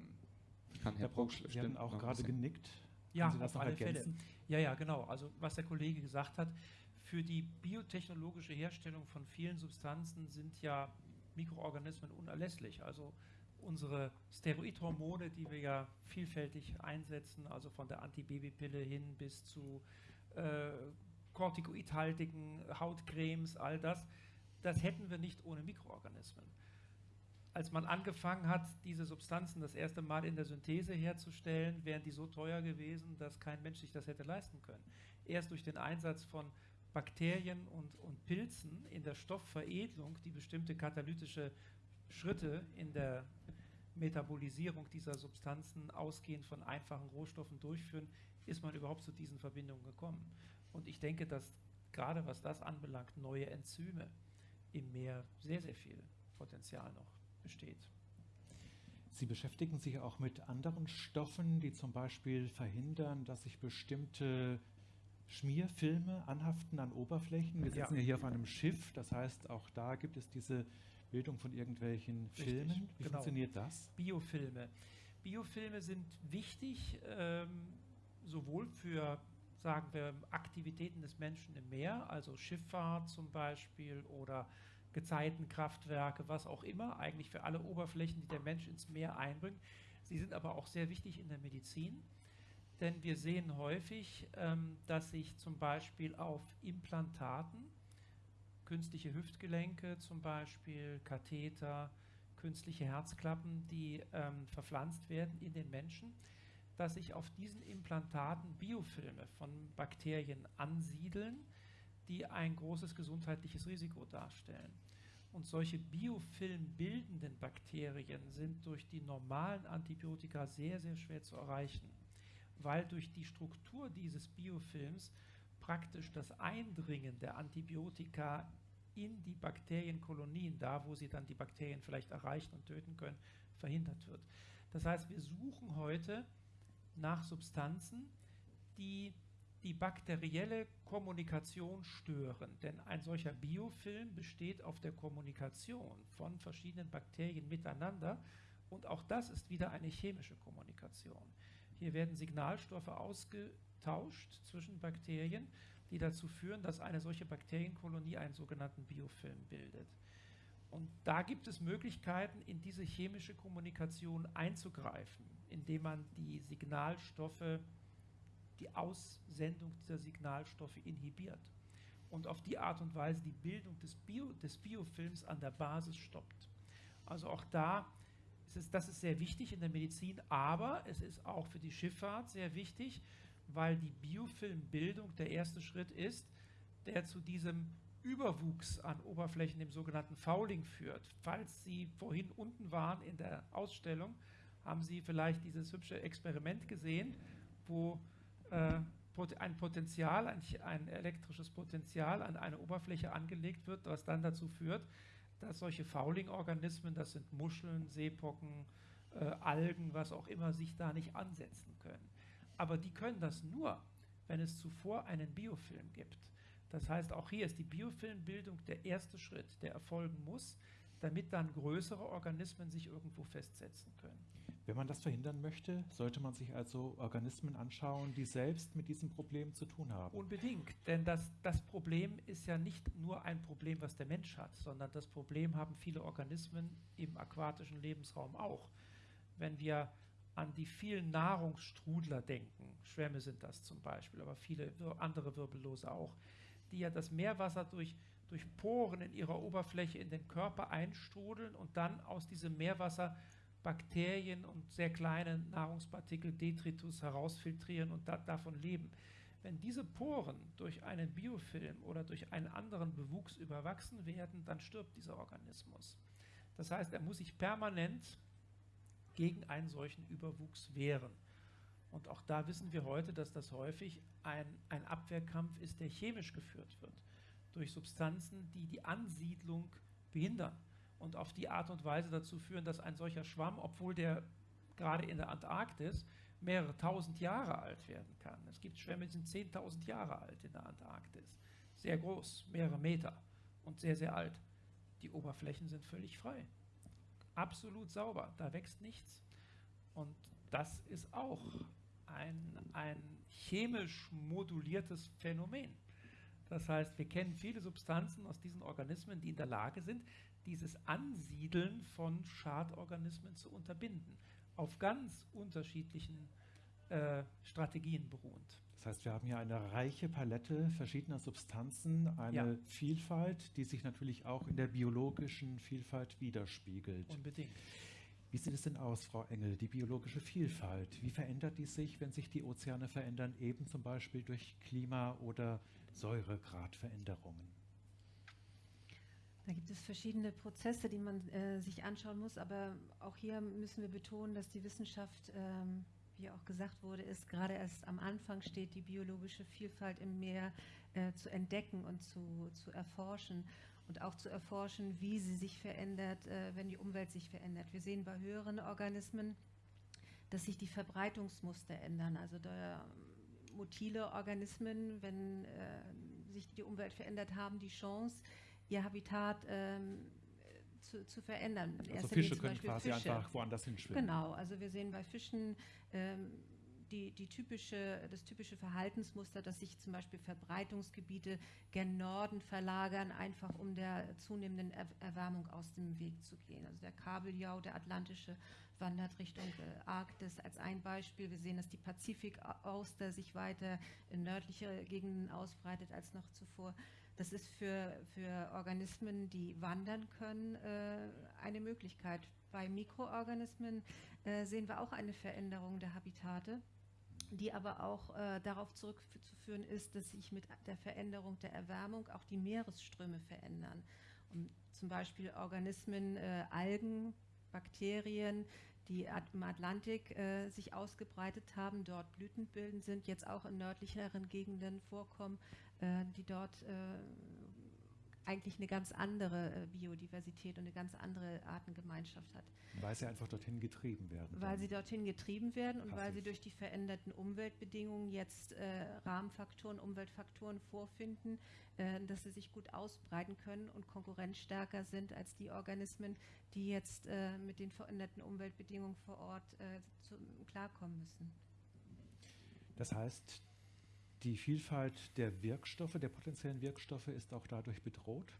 kann Herr, Herr Brock Sie haben auch gerade genickt. Ja, auf alle ergänzen? Fälle. Ja, ja, genau. Also was der Kollege gesagt hat, für die biotechnologische Herstellung von vielen Substanzen sind ja Mikroorganismen unerlässlich. Also unsere Steroidhormone, die wir ja vielfältig einsetzen, also von der Antibabypille hin bis zu äh, kortikoidhaltigen Hautcremes, all das, das hätten wir nicht ohne Mikroorganismen als man angefangen hat, diese Substanzen das erste Mal in der Synthese herzustellen, wären die so teuer gewesen, dass kein Mensch sich das hätte leisten können. Erst durch den Einsatz von Bakterien und, und Pilzen in der Stoffveredelung, die bestimmte katalytische Schritte in der Metabolisierung dieser Substanzen ausgehend von einfachen Rohstoffen durchführen, ist man überhaupt zu diesen Verbindungen gekommen. Und ich denke, dass gerade was das anbelangt, neue Enzyme im Meer sehr, sehr viel Potenzial noch besteht. Sie beschäftigen sich auch mit anderen Stoffen, die zum Beispiel verhindern, dass sich bestimmte Schmierfilme anhaften an Oberflächen. Wir sitzen ja. ja hier auf einem Schiff, das heißt, auch da gibt es diese Bildung von irgendwelchen Richtig, Filmen. Wie genau. funktioniert das? Biofilme. Biofilme sind wichtig, ähm, sowohl für, sagen wir, Aktivitäten des Menschen im Meer, also Schifffahrt zum Beispiel oder Gezeitenkraftwerke, was auch immer, eigentlich für alle Oberflächen, die der Mensch ins Meer einbringt. Sie sind aber auch sehr wichtig in der Medizin, denn wir sehen häufig, ähm, dass sich zum Beispiel auf Implantaten, künstliche Hüftgelenke zum Beispiel, Katheter, künstliche Herzklappen, die ähm, verpflanzt werden in den Menschen, dass sich auf diesen Implantaten Biofilme von Bakterien ansiedeln, die ein großes gesundheitliches Risiko darstellen. Und solche biofilmbildenden Bakterien sind durch die normalen Antibiotika sehr, sehr schwer zu erreichen, weil durch die Struktur dieses Biofilms praktisch das Eindringen der Antibiotika in die Bakterienkolonien, da wo sie dann die Bakterien vielleicht erreichen und töten können, verhindert wird. Das heißt, wir suchen heute nach Substanzen, die die bakterielle Kommunikation stören. Denn ein solcher Biofilm besteht auf der Kommunikation von verschiedenen Bakterien miteinander und auch das ist wieder eine chemische Kommunikation. Hier werden Signalstoffe ausgetauscht zwischen Bakterien, die dazu führen, dass eine solche Bakterienkolonie einen sogenannten Biofilm bildet. Und da gibt es Möglichkeiten, in diese chemische Kommunikation einzugreifen, indem man die Signalstoffe die Aussendung dieser Signalstoffe inhibiert und auf die Art und Weise die Bildung des, Bio, des Biofilms an der Basis stoppt. Also auch da ist es, das ist sehr wichtig in der Medizin, aber es ist auch für die Schifffahrt sehr wichtig, weil die Biofilmbildung der erste Schritt ist, der zu diesem Überwuchs an Oberflächen, dem sogenannten Fouling führt. Falls Sie vorhin unten waren in der Ausstellung, haben Sie vielleicht dieses hübsche Experiment gesehen, wo äh, ein Potenzial, ein, ein, elektrisches Potenzial an eine Oberfläche angelegt wird, was dann dazu führt, dass solche Fouling-Organismen, das sind Muscheln, Seepocken, äh, Algen, was auch immer, sich da nicht ansetzen können. Aber die können das nur, wenn es zuvor einen Biofilm gibt. Das heißt, auch hier ist die Biofilmbildung der erste Schritt, der erfolgen muss, damit dann größere Organismen sich irgendwo festsetzen können. Wenn man das verhindern möchte, sollte man sich also Organismen anschauen, die selbst mit diesem Problem zu tun haben. Unbedingt, denn das, das Problem ist ja nicht nur ein Problem, was der Mensch hat, sondern das Problem haben viele Organismen im aquatischen Lebensraum auch. Wenn wir an die vielen Nahrungsstrudler denken, Schwämme sind das zum Beispiel, aber viele andere Wirbellose auch, die ja das Meerwasser durch, durch Poren in ihrer Oberfläche in den Körper einstrudeln und dann aus diesem Meerwasser Bakterien und sehr kleine Nahrungspartikel, Detritus herausfiltrieren und da, davon leben. Wenn diese Poren durch einen Biofilm oder durch einen anderen Bewuchs überwachsen werden, dann stirbt dieser Organismus. Das heißt, er muss sich permanent gegen einen solchen Überwuchs wehren. Und auch da wissen wir heute, dass das häufig ein, ein Abwehrkampf ist, der chemisch geführt wird, durch Substanzen, die die Ansiedlung behindern und auf die Art und Weise dazu führen, dass ein solcher Schwamm, obwohl der gerade in der Antarktis mehrere tausend Jahre alt werden kann. Es gibt Schwämme, die sind 10.000 Jahre alt in der Antarktis. Sehr groß, mehrere Meter und sehr, sehr alt. Die Oberflächen sind völlig frei. Absolut sauber, da wächst nichts. Und das ist auch ein, ein chemisch moduliertes Phänomen. Das heißt, wir kennen viele Substanzen aus diesen Organismen, die in der Lage sind, dieses Ansiedeln von Schadorganismen zu unterbinden, auf ganz unterschiedlichen äh, Strategien beruhend. Das heißt, wir haben hier eine reiche Palette verschiedener Substanzen, eine ja. Vielfalt, die sich natürlich auch in der biologischen Vielfalt widerspiegelt. Unbedingt. Wie sieht es denn aus, Frau Engel, die biologische Vielfalt? Wie verändert die sich, wenn sich die Ozeane verändern, eben zum Beispiel durch Klima- oder Säuregradveränderungen? Da gibt es verschiedene Prozesse, die man äh, sich anschauen muss, aber auch hier müssen wir betonen, dass die Wissenschaft, ähm, wie auch gesagt wurde, ist gerade erst am Anfang steht, die biologische Vielfalt im Meer äh, zu entdecken und zu, zu erforschen und auch zu erforschen, wie sie sich verändert, äh, wenn die Umwelt sich verändert. Wir sehen bei höheren Organismen, dass sich die Verbreitungsmuster ändern. Also da motile Organismen, wenn äh, sich die Umwelt verändert, haben die Chance, ihr Habitat ähm, zu, zu, verändern. Also Fische können quasi Fische. einfach woanders hinschwimmen. Genau, also wir sehen bei Fischen ähm, die, die typische, das typische Verhaltensmuster, dass sich zum Beispiel Verbreitungsgebiete gen Norden verlagern, einfach um der zunehmenden Erwärmung aus dem Weg zu gehen. Also der Kabeljau, der atlantische, wandert Richtung äh, Arktis als ein Beispiel. Wir sehen, dass die Pazifikauster sich weiter in nördliche Gegenden ausbreitet als noch zuvor. Das ist für, für Organismen, die wandern können, äh, eine Möglichkeit. Bei Mikroorganismen äh, sehen wir auch eine Veränderung der Habitate, die aber auch äh, darauf zurückzuführen ist, dass sich mit der Veränderung der Erwärmung auch die Meeresströme verändern. Und zum Beispiel Organismen, Algen, Bakterien, die im Atlantik äh, sich ausgebreitet haben, dort blütenbildend sind, jetzt auch in nördlicheren Gegenden vorkommen, die dort äh, eigentlich eine ganz andere äh, Biodiversität und eine ganz andere Artengemeinschaft hat. Weil sie einfach dorthin getrieben werden. Weil sie dorthin getrieben werden und weil sie durch die veränderten Umweltbedingungen jetzt äh, Rahmenfaktoren, Umweltfaktoren vorfinden, äh, dass sie sich gut ausbreiten können und konkurrenzstärker sind als die Organismen, die jetzt äh, mit den veränderten Umweltbedingungen vor Ort äh, zu, klarkommen müssen. Das heißt, die Vielfalt der Wirkstoffe, der potenziellen Wirkstoffe ist auch dadurch bedroht?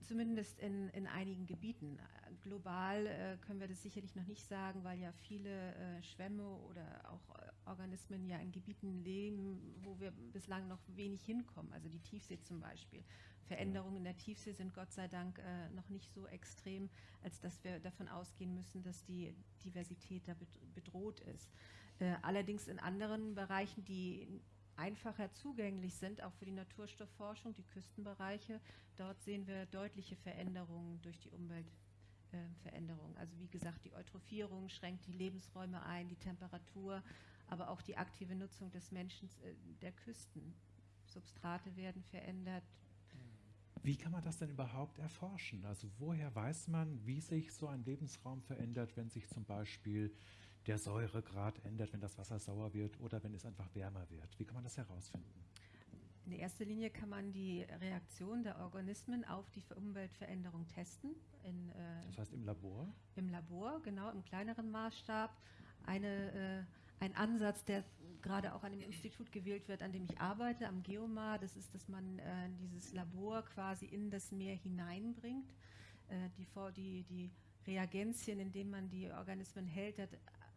Zumindest in, in einigen Gebieten. Global äh, können wir das sicherlich noch nicht sagen, weil ja viele äh, Schwämme oder auch äh, Organismen ja in Gebieten leben, wo wir bislang noch wenig hinkommen. Also die Tiefsee zum Beispiel. Veränderungen in der Tiefsee sind Gott sei Dank äh, noch nicht so extrem, als dass wir davon ausgehen müssen, dass die Diversität da bedroht ist. Äh, allerdings in anderen Bereichen, die einfacher zugänglich sind, auch für die Naturstoffforschung, die Küstenbereiche, dort sehen wir deutliche Veränderungen durch die Umweltveränderung. Äh, also wie gesagt, die Eutrophierung schränkt die Lebensräume ein, die Temperatur, aber auch die aktive Nutzung des Menschen, äh, der Küsten. Substrate werden verändert. Wie kann man das denn überhaupt erforschen? Also woher weiß man, wie sich so ein Lebensraum verändert, wenn sich zum Beispiel der Säuregrad ändert, wenn das Wasser sauer wird oder wenn es einfach wärmer wird? Wie kann man das herausfinden? In erster Linie kann man die Reaktion der Organismen auf die Umweltveränderung testen. In, äh, das heißt im Labor? Im Labor, genau, im kleineren Maßstab. Eine, äh, ein Ansatz, der gerade auch an dem Institut gewählt wird, an dem ich arbeite, am Geomar, das ist, dass man äh, dieses Labor quasi in das Meer hineinbringt. Äh, die, die, die Reagenzien, in denen man die Organismen hält, hat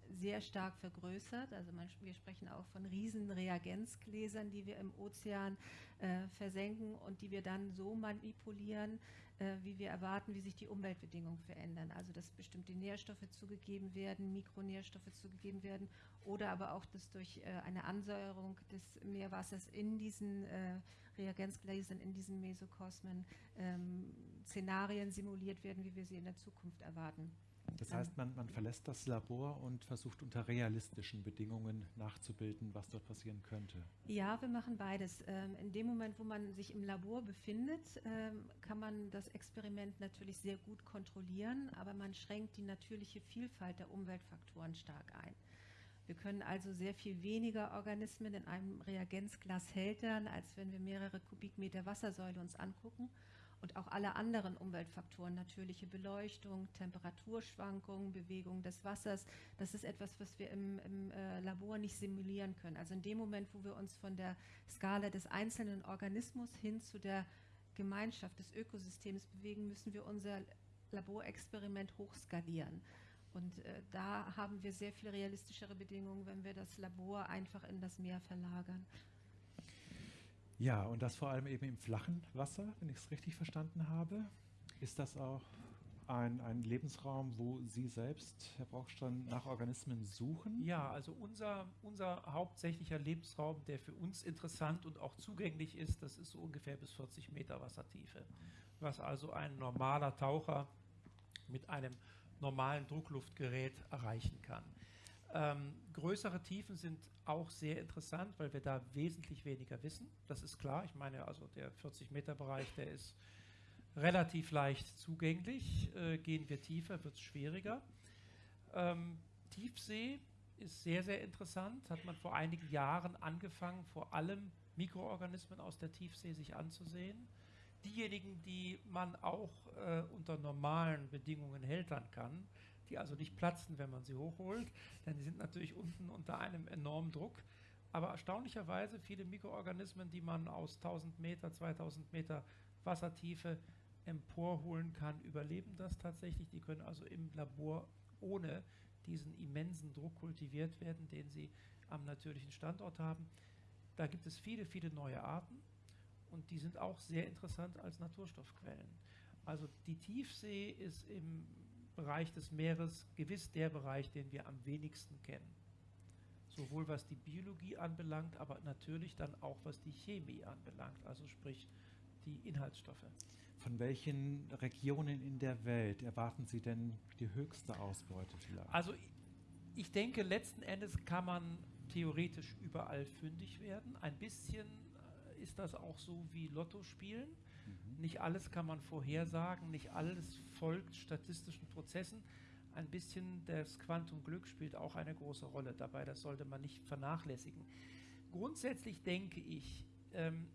sehr stark vergrößert. Also man, wir sprechen auch von riesen Reagenzgläsern, die wir im Ozean äh, versenken und die wir dann so manipulieren, äh, wie wir erwarten, wie sich die Umweltbedingungen verändern. Also dass bestimmte Nährstoffe zugegeben werden, Mikronährstoffe zugegeben werden oder aber auch, dass durch äh, eine Ansäuerung des Meerwassers in diesen äh, Reagenzgläsern, in diesen Mesokosmen ähm, Szenarien simuliert werden, wie wir sie in der Zukunft erwarten. Das heißt, man, man, verlässt das Labor und versucht unter realistischen Bedingungen nachzubilden, was dort passieren könnte. Ja, wir machen beides. Ähm, in dem Moment, wo man sich im Labor befindet, ähm, kann man das Experiment natürlich sehr gut kontrollieren, aber man schränkt die natürliche Vielfalt der Umweltfaktoren stark ein. Wir können also sehr viel weniger Organismen in einem Reagenzglas hältern, als wenn wir mehrere Kubikmeter Wassersäule uns angucken und auch alle anderen Umweltfaktoren, natürliche Beleuchtung, Temperaturschwankungen, Bewegung des Wassers, das ist etwas, was wir im, im äh, Labor nicht simulieren können. Also in dem Moment, wo wir uns von der Skala des einzelnen Organismus hin zu der Gemeinschaft des Ökosystems bewegen, müssen wir unser Laborexperiment hochskalieren. Und äh, da haben wir sehr viel realistischere Bedingungen, wenn wir das Labor einfach in das Meer verlagern. Ja, und das vor allem eben im flachen Wasser, wenn ich es richtig verstanden habe. Ist das auch ein, ein Lebensraum, wo Sie selbst, Herr Brockstein, nach Organismen suchen? Ja, also unser, unser hauptsächlicher Lebensraum, der für uns interessant und auch zugänglich ist, das ist so ungefähr bis 40 Meter Wassertiefe. Was also ein normaler Taucher mit einem normalen Druckluftgerät erreichen kann. Ähm, größere Tiefen sind auch sehr interessant, weil wir da wesentlich weniger wissen. Das ist klar. Ich meine, also der 40-Meter-Bereich, der ist relativ leicht zugänglich. Äh, gehen wir tiefer, wird es schwieriger. Ähm, Tiefsee ist sehr, sehr interessant. Hat man vor einigen Jahren angefangen, vor allem Mikroorganismen aus der Tiefsee sich anzusehen. Diejenigen, die man auch äh, unter normalen Bedingungen hältern kann, die also nicht platzen, wenn man sie hochholt, denn die sind natürlich unten unter einem enormen Druck. Aber erstaunlicherweise viele Mikroorganismen, die man aus 1000 Meter, 2000 Meter Wassertiefe emporholen kann, überleben das tatsächlich. Die können also im Labor ohne diesen immensen Druck kultiviert werden, den sie am natürlichen Standort haben. Da gibt es viele, viele neue Arten und die sind auch sehr interessant als Naturstoffquellen. Also die Tiefsee ist im Bereich des Meeres gewiss der Bereich, den wir am wenigsten kennen. Sowohl was die Biologie anbelangt, aber natürlich dann auch was die Chemie anbelangt, also sprich die Inhaltsstoffe. Von welchen Regionen in der Welt erwarten Sie denn die höchste Ausbeute vielleicht? Also ich denke, letzten Endes kann man theoretisch überall fündig werden. Ein bisschen äh, ist das auch so wie Lotto spielen. Mhm. Nicht alles kann man vorhersagen, nicht alles folgt statistischen Prozessen. Ein bisschen das Quantumglück spielt auch eine große Rolle dabei, das sollte man nicht vernachlässigen. Grundsätzlich denke ich, ähm,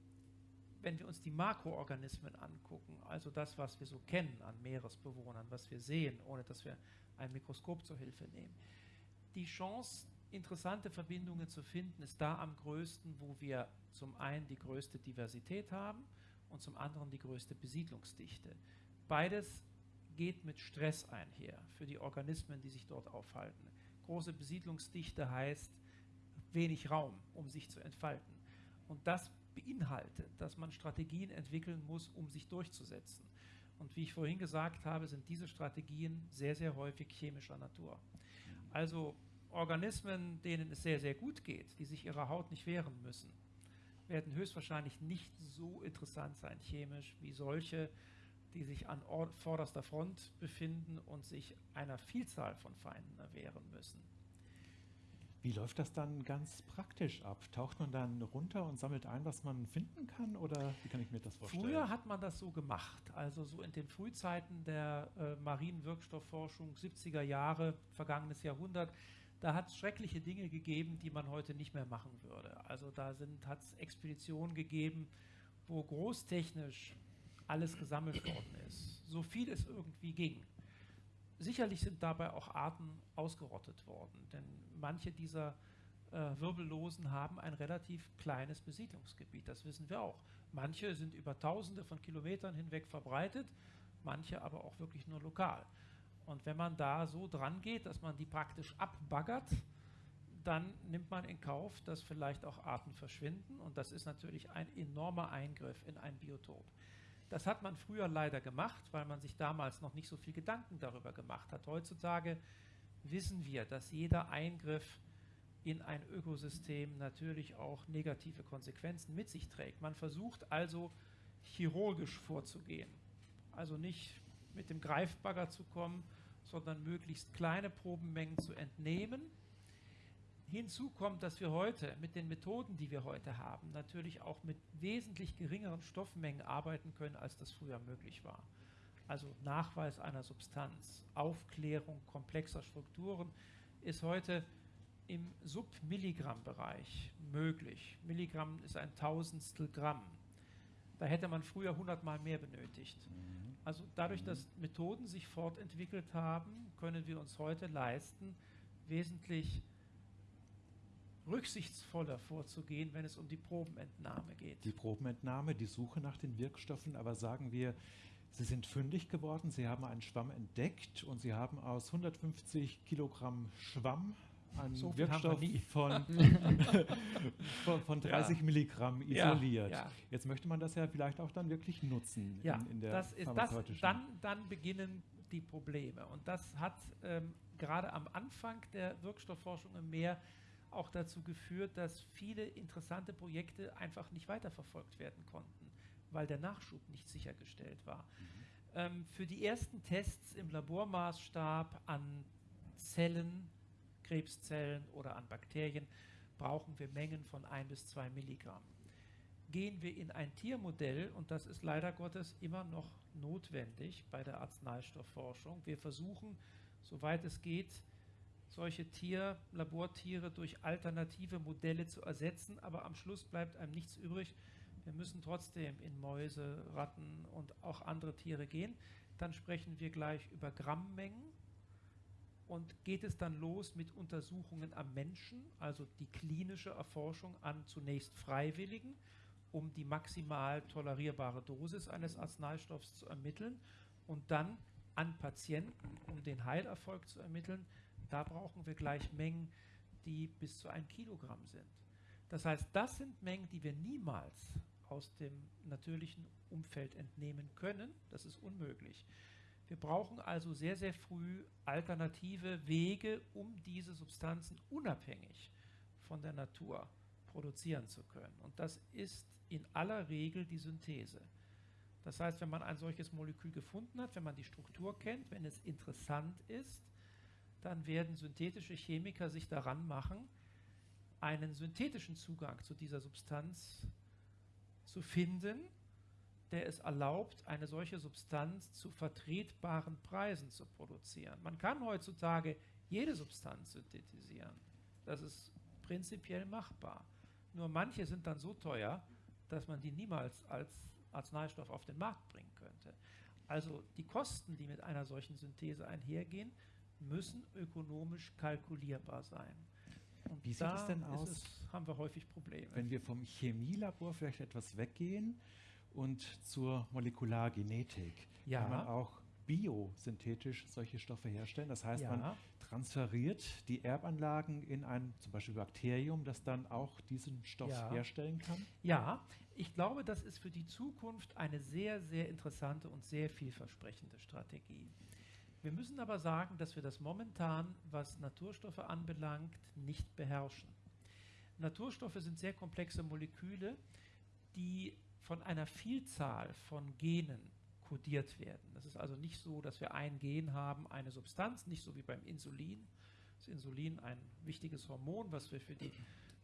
wenn wir uns die Makroorganismen angucken, also das, was wir so kennen an Meeresbewohnern, was wir sehen, ohne dass wir ein Mikroskop zur Hilfe nehmen, die Chance, interessante Verbindungen zu finden, ist da am größten, wo wir zum einen die größte Diversität haben und zum anderen die größte Besiedlungsdichte. Beides geht mit Stress einher für die Organismen, die sich dort aufhalten. Große Besiedlungsdichte heißt wenig Raum, um sich zu entfalten. Und das beinhaltet, dass man Strategien entwickeln muss, um sich durchzusetzen. Und wie ich vorhin gesagt habe, sind diese Strategien sehr, sehr häufig chemischer Natur. Also Organismen, denen es sehr, sehr gut geht, die sich ihrer Haut nicht wehren müssen, werden höchstwahrscheinlich nicht so interessant sein chemisch wie solche, die sich an vorderster Front befinden und sich einer Vielzahl von Feinden erwehren müssen. Wie läuft das dann ganz praktisch ab? Taucht man dann runter und sammelt ein, was man finden kann? Oder wie kann ich mir das vorstellen? Früher hat man das so gemacht. Also so in den Frühzeiten der äh, marinen Wirkstoffforschung, 70er Jahre, vergangenes Jahrhundert, Da hat es schreckliche Dinge gegeben, die man heute nicht mehr machen würde. Also da hat es Expeditionen gegeben, wo großtechnisch alles gesammelt worden ist, so viel es irgendwie ging. Sicherlich sind dabei auch Arten ausgerottet worden, denn manche dieser äh, Wirbellosen haben ein relativ kleines Besiedlungsgebiet, das wissen wir auch. Manche sind über tausende von Kilometern hinweg verbreitet, manche aber auch wirklich nur lokal. Und wenn man da so dran geht, dass man die praktisch abbaggert, dann nimmt man in Kauf, dass vielleicht auch Arten verschwinden. Und das ist natürlich ein enormer Eingriff in ein Biotop. Das hat man früher leider gemacht, weil man sich damals noch nicht so viel Gedanken darüber gemacht hat. Heutzutage wissen wir, dass jeder Eingriff in ein Ökosystem natürlich auch negative Konsequenzen mit sich trägt. Man versucht also chirurgisch vorzugehen. Also nicht mit dem Greifbagger zu kommen, sondern möglichst kleine Probenmengen zu entnehmen. Hinzu kommt, dass wir heute mit den Methoden, die wir heute haben, natürlich auch mit wesentlich geringeren Stoffmengen arbeiten können, als das früher möglich war. Also Nachweis einer Substanz, Aufklärung komplexer Strukturen ist heute im Submilligramm-Bereich möglich. Milligramm ist ein Tausendstel Gramm. Da hätte man früher 100 Mal mehr benötigt. Mhm. Also dadurch, dass Methoden sich fortentwickelt haben, können wir uns heute leisten, wesentlich rücksichtsvoller vorzugehen, wenn es um die Probenentnahme geht. Die Probenentnahme, die Suche nach den Wirkstoffen, aber sagen wir, Sie sind fündig geworden, Sie haben einen Schwamm entdeckt und Sie haben aus 150 Kilogramm Schwamm einen so Wirkstoff von, von, von, 30 ja. Milligramm isoliert. Ja, ja. Jetzt möchte man das ja vielleicht auch dann wirklich nutzen ja, in, in der das ist, das, dann, dann beginnen die Probleme. Und das hat ähm, gerade am Anfang der Wirkstoffforschung im Meer auch dazu geführt, dass viele interessante Projekte einfach nicht weiterverfolgt werden konnten, weil der Nachschub nicht sichergestellt war. Mhm. Ähm, für die ersten Tests im Labormaßstab an Zellen Krebszellen oder an Bakterien brauchen wir Mengen von 1 bis 2 Milligramm. Gehen wir in ein Tiermodell, und das ist leider Gottes immer noch notwendig bei der Arzneistoffforschung, wir versuchen, soweit es geht, solche Tier, Labortiere durch alternative Modelle zu ersetzen, aber am Schluss bleibt einem nichts übrig. Wir müssen trotzdem in Mäuse, Ratten und auch andere Tiere gehen. Dann sprechen wir gleich über Grammmengen und geht es dann los mit Untersuchungen am Menschen, also die klinische Erforschung an zunächst Freiwilligen, um die maximal tolerierbare Dosis eines Arzneistoffs zu ermitteln und dann an Patienten, um den Heilerfolg zu ermitteln. Da brauchen wir gleich Mengen, die bis zu ein Kilogramm sind. Das heißt, das sind Mengen, die wir niemals aus dem natürlichen Umfeld entnehmen können. Das ist unmöglich. Wir brauchen also sehr, sehr früh alternative Wege, um diese Substanzen unabhängig von der Natur produzieren zu können. Und das ist in aller Regel die Synthese. Das heißt, wenn man ein solches Molekül gefunden hat, wenn man die Struktur kennt, wenn es interessant ist, dann werden synthetische Chemiker sich daran machen, einen synthetischen Zugang zu dieser Substanz zu finden, der es erlaubt, eine solche Substanz zu vertretbaren Preisen zu produzieren. Man kann heutzutage jede Substanz synthetisieren. Das ist prinzipiell machbar. Nur manche sind dann so teuer, dass man die niemals als Arzneistoff auf den Markt bringen könnte. Also die Kosten, die mit einer solchen Synthese einhergehen, müssen ökonomisch kalkulierbar sein. Und Wie sieht es denn aus? Es, haben wir häufig Probleme. Wenn wir vom Chemielabor vielleicht etwas weggehen, und zur Molekulargenetik. Ja. Kann man auch biosynthetisch solche Stoffe herstellen. Das heißt, ja. man transferiert die Erbanlagen in ein zum Beispiel Bakterium, das dann auch diesen Stoff ja. herstellen kann? Ja, ich glaube, das ist für die Zukunft eine sehr, sehr interessante und sehr vielversprechende Strategie. Wir müssen aber sagen, dass wir das momentan, was Naturstoffe anbelangt, nicht beherrschen. Naturstoffe sind sehr komplexe Moleküle, die von einer Vielzahl von Genen kodiert werden. Das ist also nicht so, dass wir ein Gen haben, eine Substanz, nicht so wie beim Insulin. Das Insulin ein wichtiges Hormon, was wir für die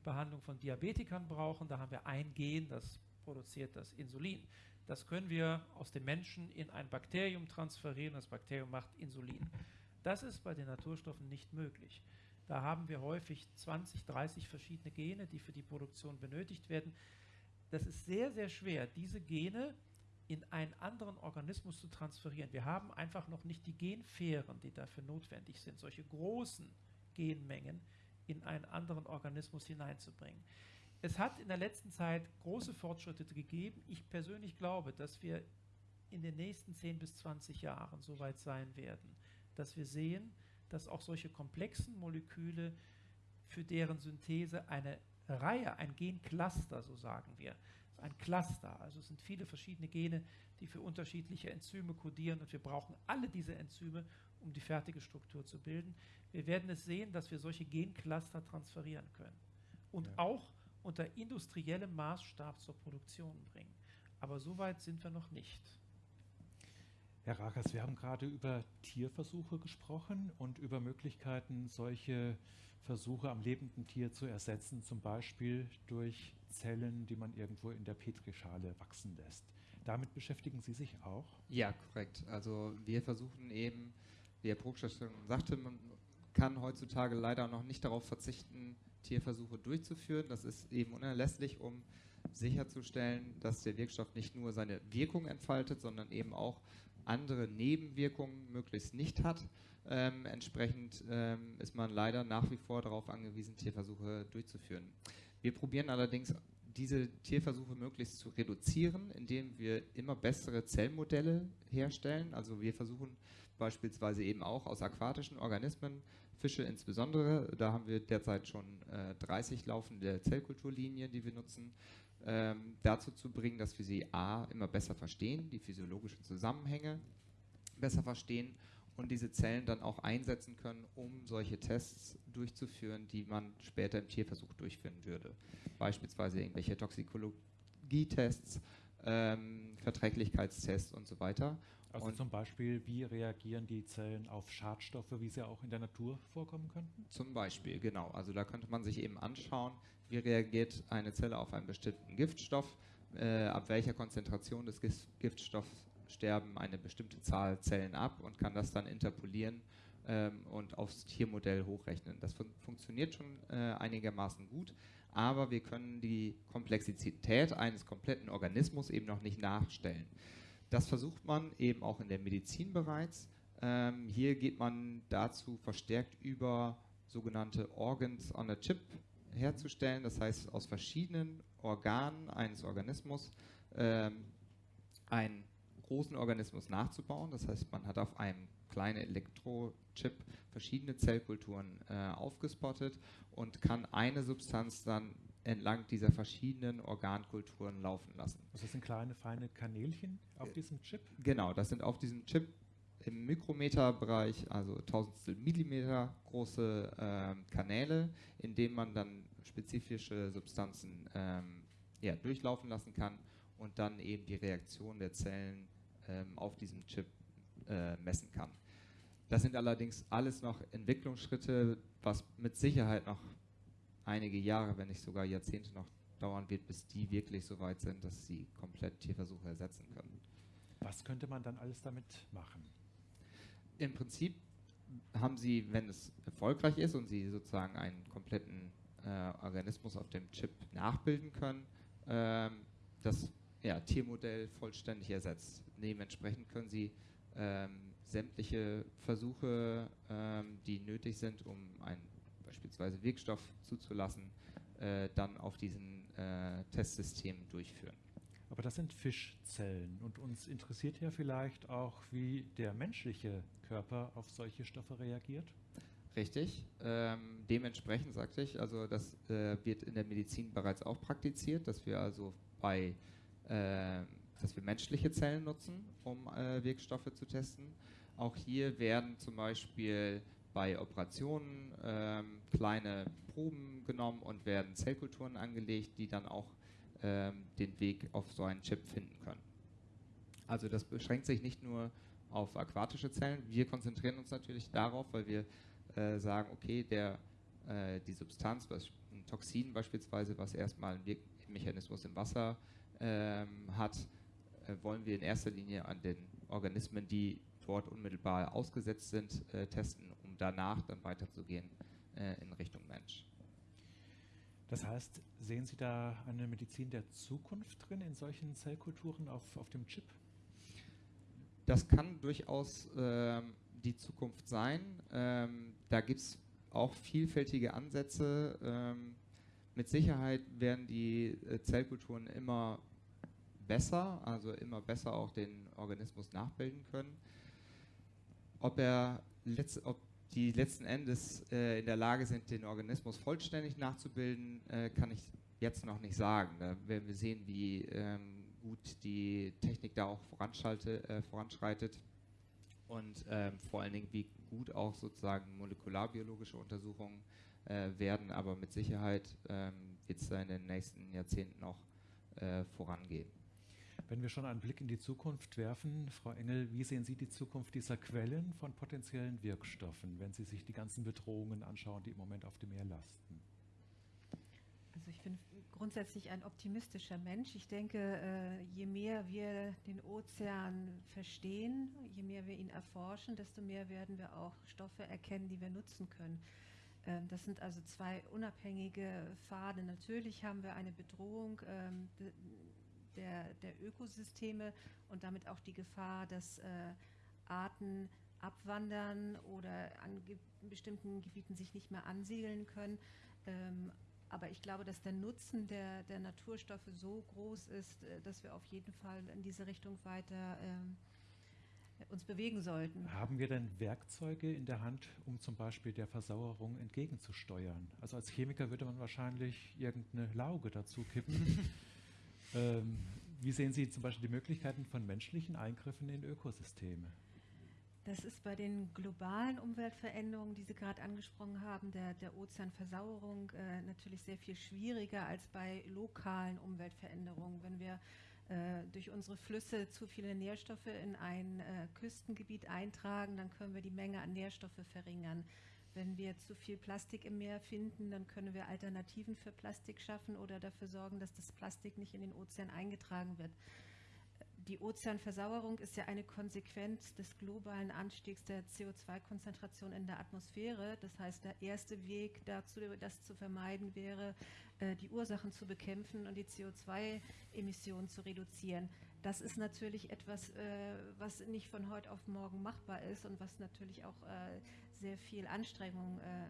Behandlung von Diabetikern brauchen. Da haben wir ein Gen, das produziert das Insulin. Das können wir aus dem Menschen in ein Bakterium transferieren. Das Bakterium macht Insulin. Das ist bei den Naturstoffen nicht möglich. Da haben wir häufig 20, 30 verschiedene Gene, die für die Produktion benötigt werden. Das ist sehr, sehr schwer, diese Gene in einen anderen Organismus zu transferieren. Wir haben einfach noch nicht die Genfähren, die dafür notwendig sind, solche großen Genmengen in einen anderen Organismus hineinzubringen. Es hat in der letzten Zeit große Fortschritte gegeben. Ich persönlich glaube, dass wir in den nächsten 10 bis 20 Jahren so weit sein werden, dass wir sehen, dass auch solche komplexen Moleküle, für deren Synthese eine Reihe, ein Gencluster, so sagen wir, ein Cluster, also es sind viele verschiedene Gene, die für unterschiedliche Enzyme kodieren und wir brauchen alle diese Enzyme, um die fertige Struktur zu bilden. Wir werden es sehen, dass wir solche Gencluster transferieren können und ja. auch unter industriellem Maßstab zur Produktion bringen. Aber so weit sind wir noch nicht. Herr Rakas, wir haben gerade über Tierversuche gesprochen und über Möglichkeiten, solche Versuche am lebenden Tier zu ersetzen, zum Beispiel durch Zellen, die man irgendwo in der Petrischale wachsen lässt. Damit beschäftigen Sie sich auch? Ja, korrekt. Also wir versuchen eben, wie Herr Prokschach schon sagte, man kann heutzutage leider noch nicht darauf verzichten, Tierversuche durchzuführen. Das ist eben unerlässlich, um sicherzustellen, dass der Wirkstoff nicht nur seine Wirkung entfaltet, sondern eben auch andere Nebenwirkungen möglichst nicht hat. Ähm, entsprechend ähm, ist man leider nach wie vor darauf angewiesen, Tierversuche durchzuführen. Wir probieren allerdings diese Tierversuche möglichst zu reduzieren, indem wir immer bessere Zellmodelle herstellen. Also wir versuchen beispielsweise eben auch aus aquatischen Organismen, Fische insbesondere, da haben wir derzeit schon äh, 30 laufende Zellkulturlinien, die wir nutzen, ähm, dazu zu bringen, dass wir sie a. immer besser verstehen, die physiologischen Zusammenhänge besser verstehen und diese Zellen dann auch einsetzen können, um solche Tests durchzuführen, die man später im Tierversuch durchführen würde. Beispielsweise irgendwelche Toxikologietests, ähm, Verträglichkeitstests und so weiter. Also und zum Beispiel, wie reagieren die Zellen auf Schadstoffe, wie sie auch in der Natur vorkommen könnten? Zum Beispiel, genau. Also da könnte man sich eben anschauen, wie reagiert eine Zelle auf einen bestimmten Giftstoff, äh, ab welcher Konzentration des Giftstoffs sterben eine bestimmte Zahl Zellen ab und kann das dann interpolieren ähm, und aufs Tiermodell hochrechnen. Das fun funktioniert schon äh, einigermaßen gut, aber wir können die Komplexität eines kompletten Organismus eben noch nicht nachstellen. Das versucht man eben auch in der Medizin bereits. Ähm, hier geht man dazu verstärkt über sogenannte Organs on a Chip herzustellen, das heißt aus verschiedenen Organen eines Organismus ähm, einen großen Organismus nachzubauen. Das heißt, man hat auf einem kleinen Elektrochip verschiedene Zellkulturen äh, aufgespottet und kann eine Substanz dann entlang dieser verschiedenen Organkulturen laufen lassen. Das sind kleine, feine Kanälchen auf diesem Chip? Genau, das sind auf diesem Chip im Mikrometerbereich, also tausendstel Millimeter große äh, Kanäle, in denen man dann spezifische Substanzen ähm, ja, durchlaufen lassen kann und dann eben die Reaktion der Zellen ähm, auf diesem Chip äh, messen kann. Das sind allerdings alles noch Entwicklungsschritte, was mit Sicherheit noch einige Jahre, wenn nicht sogar Jahrzehnte noch dauern wird, bis die wirklich so weit sind, dass sie komplett Tierversuche ersetzen können. Was könnte man dann alles damit machen? Im Prinzip haben sie, wenn es erfolgreich ist und sie sozusagen einen kompletten äh, Organismus auf dem Chip nachbilden können, ähm, das ja, Tiermodell vollständig ersetzt. Dementsprechend können sie ähm, sämtliche Versuche, ähm, die nötig sind, um einen beispielsweise Wirkstoff zuzulassen, äh, dann auf diesen äh, Testsystemen durchführen. Aber das sind Fischzellen und uns interessiert ja vielleicht auch, wie der menschliche Körper auf solche Stoffe reagiert. Richtig. Ähm, dementsprechend sagte ich, also das äh, wird in der Medizin bereits auch praktiziert, dass wir also bei, äh, dass wir menschliche Zellen nutzen, um äh, Wirkstoffe zu testen. Auch hier werden zum Beispiel bei Operationen ähm, kleine Proben genommen und werden Zellkulturen angelegt, die dann auch ähm, den Weg auf so einen Chip finden können. Also das beschränkt sich nicht nur auf aquatische Zellen. Wir konzentrieren uns natürlich darauf, weil wir äh, sagen, okay, der, äh, die Substanz, ein Toxin beispielsweise, was erstmal einen Wirkmechanismus im Wasser ähm, hat, äh, wollen wir in erster Linie an den Organismen, die dort unmittelbar ausgesetzt sind, äh, testen, um danach dann weiterzugehen äh, in Richtung Mensch. Das heißt, sehen Sie da eine Medizin der Zukunft drin in solchen Zellkulturen auf, auf dem Chip? Das kann durchaus ähm, die Zukunft sein. Ähm, da gibt es auch vielfältige Ansätze. Ähm, mit Sicherheit werden die äh, Zellkulturen immer besser, also immer besser auch den Organismus nachbilden können. Ob, er letzt, ob die letzten Endes äh, in der Lage sind, den Organismus vollständig nachzubilden, äh, kann ich jetzt noch nicht sagen. Da werden wir sehen, wie ähm, gut die Technik da auch äh, voranschreitet und ähm, vor allen Dingen, wie gut auch sozusagen molekularbiologische Untersuchungen äh, werden. Aber mit Sicherheit ähm, wird es da in den nächsten Jahrzehnten noch äh, vorangehen. Wenn wir schon einen Blick in die Zukunft werfen, Frau Engel, wie sehen Sie die Zukunft dieser Quellen von potenziellen Wirkstoffen, wenn Sie sich die ganzen Bedrohungen anschauen, die im Moment auf dem Meer lasten? Also ich bin grundsätzlich ein optimistischer Mensch. Ich denke, äh, je mehr wir den Ozean verstehen, je mehr wir ihn erforschen, desto mehr werden wir auch Stoffe erkennen, die wir nutzen können. Ähm, das sind also zwei unabhängige Pfade. Natürlich haben wir eine Bedrohung. Der, der Ökosysteme und damit auch die Gefahr, dass äh, Arten abwandern oder an ge bestimmten Gebieten sich nicht mehr ansiedeln können. Ähm, aber ich glaube, dass der Nutzen der, der Naturstoffe so groß ist, äh, dass wir auf jeden Fall in diese Richtung weiter ähm, uns bewegen sollten. Haben wir denn Werkzeuge in der Hand, um zum Beispiel der Versauerung entgegenzusteuern? Also als Chemiker würde man wahrscheinlich irgendeine Lauge dazu kippen. Ähm, wie sehen Sie zum Beispiel die Möglichkeiten von menschlichen Eingriffen in Ökosysteme? Das ist bei den globalen Umweltveränderungen, die Sie gerade angesprochen haben, der, der Ozeanversauerung, äh, natürlich sehr viel schwieriger als bei lokalen Umweltveränderungen. Wenn wir äh, durch unsere Flüsse zu viele Nährstoffe in ein äh, Küstengebiet eintragen, dann können wir die Menge an Nährstoffe verringern. Wenn wir zu viel Plastik im Meer finden, dann können wir Alternativen für Plastik schaffen oder dafür sorgen, dass das Plastik nicht in den Ozean eingetragen wird. Die Ozeanversauerung ist ja eine Konsequenz des globalen Anstiegs der CO2-Konzentration in der Atmosphäre. Das heißt, der erste Weg dazu, das zu vermeiden, wäre, äh, die Ursachen zu bekämpfen und die CO2-Emissionen zu reduzieren. Das ist natürlich etwas, äh, was nicht von heute auf morgen machbar ist und was natürlich auch äh, sehr viel Anstrengung äh,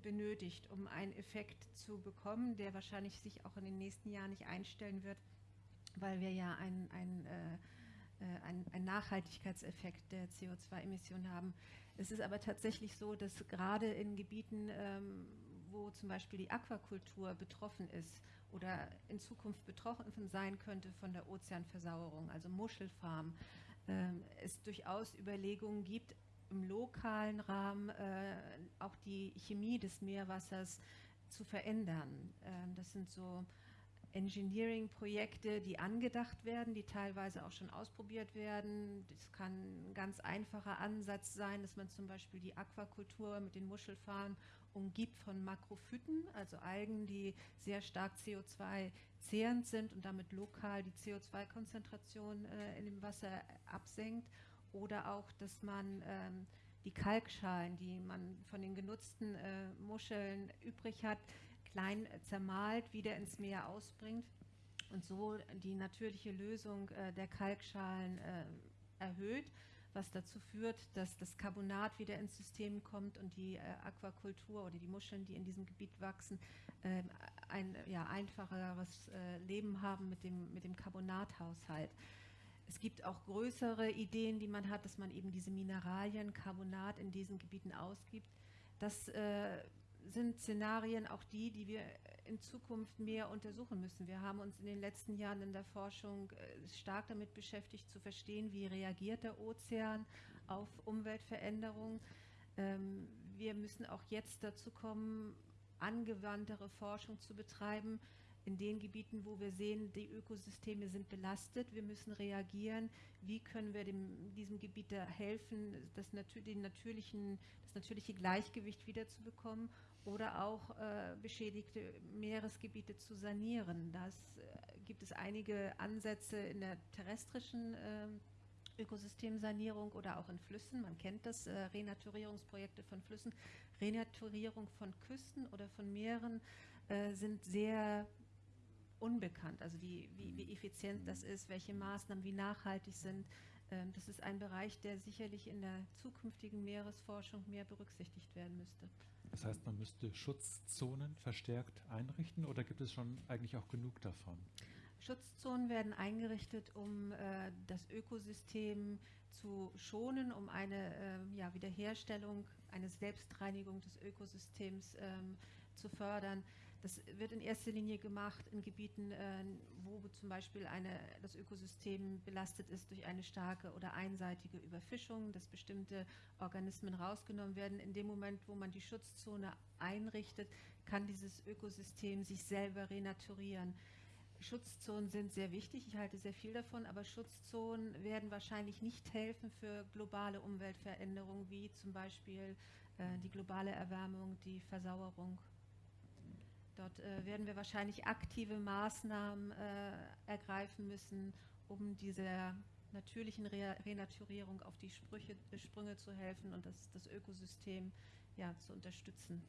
benötigt, um einen Effekt zu bekommen, der wahrscheinlich sich auch in den nächsten Jahren nicht einstellen wird, weil wir ja einen ein, äh, äh ein, ein Nachhaltigkeitseffekt der CO2-Emissionen haben. Es ist aber tatsächlich so, dass gerade in Gebieten, ähm, wo zum Beispiel die Aquakultur betroffen ist oder in Zukunft betroffen sein könnte von der Ozeanversauerung, also Muschelfarmen, ähm, es durchaus Überlegungen gibt, im lokalen Rahmen äh, auch die Chemie des Meerwassers zu verändern. Ähm, das sind so Engineering-Projekte, die angedacht werden, die teilweise auch schon ausprobiert werden. Das kann ein ganz einfacher Ansatz sein, dass man zum Beispiel die Aquakultur mit den Muschelfarmen umgibt von Makrophyten, also Algen, die sehr stark CO2-zehrend sind und damit lokal die CO2-Konzentration äh, in dem Wasser absenkt oder auch, dass man ähm, die Kalkschalen, die man von den genutzten äh, Muscheln übrig hat, klein zermalt, wieder ins Meer ausbringt und so die natürliche Lösung äh, der Kalkschalen äh, erhöht, was dazu führt, dass das Carbonat wieder ins System kommt und die äh, Aquakultur oder die Muscheln, die in diesem Gebiet wachsen, ein ja, einfacheres äh, Leben haben mit dem, mit dem Carbonathaushalt. Es gibt auch größere Ideen, die man hat, dass man eben diese Mineralien, Carbonat in diesen Gebieten ausgibt. Das äh, sind Szenarien auch die, die wir in Zukunft mehr untersuchen müssen. Wir haben uns in den letzten Jahren in der Forschung äh, stark damit beschäftigt, zu verstehen, wie reagiert der Ozean auf Umweltveränderungen. Ähm, wir müssen auch jetzt dazu kommen, angewandtere Forschung zu betreiben, in den Gebieten, wo wir sehen, die Ökosysteme sind belastet, wir müssen reagieren, wie können wir dem, diesem Gebiet helfen, das, den natürlichen, das natürliche Gleichgewicht wiederzubekommen oder auch äh, beschädigte Meeresgebiete zu sanieren. Da äh, gibt es einige Ansätze in der terrestrischen äh, Ökosystemsanierung oder auch in Flüssen. Man kennt das, äh, Renaturierungsprojekte von Flüssen. Renaturierung von Küsten oder von Meeren äh, sind sehr unbekannt. Also wie, wie, wie effizient das ist, welche Maßnahmen wie nachhaltig sind. Ähm, das ist ein Bereich, der sicherlich in der zukünftigen Meeresforschung mehr berücksichtigt werden müsste. Das heißt, man müsste Schutzzonen verstärkt einrichten oder gibt es schon eigentlich auch genug davon? Schutzzonen werden eingerichtet, um äh, das Ökosystem zu schonen, um eine äh, ja, Wiederherstellung, eine Selbstreinigung des Ökosystems ähm, zu fördern. Das wird in erster Linie gemacht in Gebieten, äh, wo zum Beispiel eine, das Ökosystem belastet ist durch eine starke oder einseitige Überfischung, dass bestimmte Organismen rausgenommen werden. In dem Moment, wo man die Schutzzone einrichtet, kann dieses Ökosystem sich selber renaturieren. Schutzzonen sind sehr wichtig, ich halte sehr viel davon, aber Schutzzonen werden wahrscheinlich nicht helfen für globale Umweltveränderungen, wie zum Beispiel äh, die globale Erwärmung, die Versauerung. Dort äh, werden wir wahrscheinlich aktive Maßnahmen äh, ergreifen müssen, um dieser natürlichen Re Renaturierung auf die Sprüche, Sprünge zu helfen und das, das Ökosystem ja, zu unterstützen.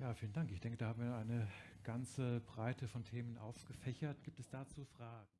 Ja, vielen Dank. Ich denke, da haben wir eine ganze Breite von Themen aufgefächert. Gibt es dazu Fragen?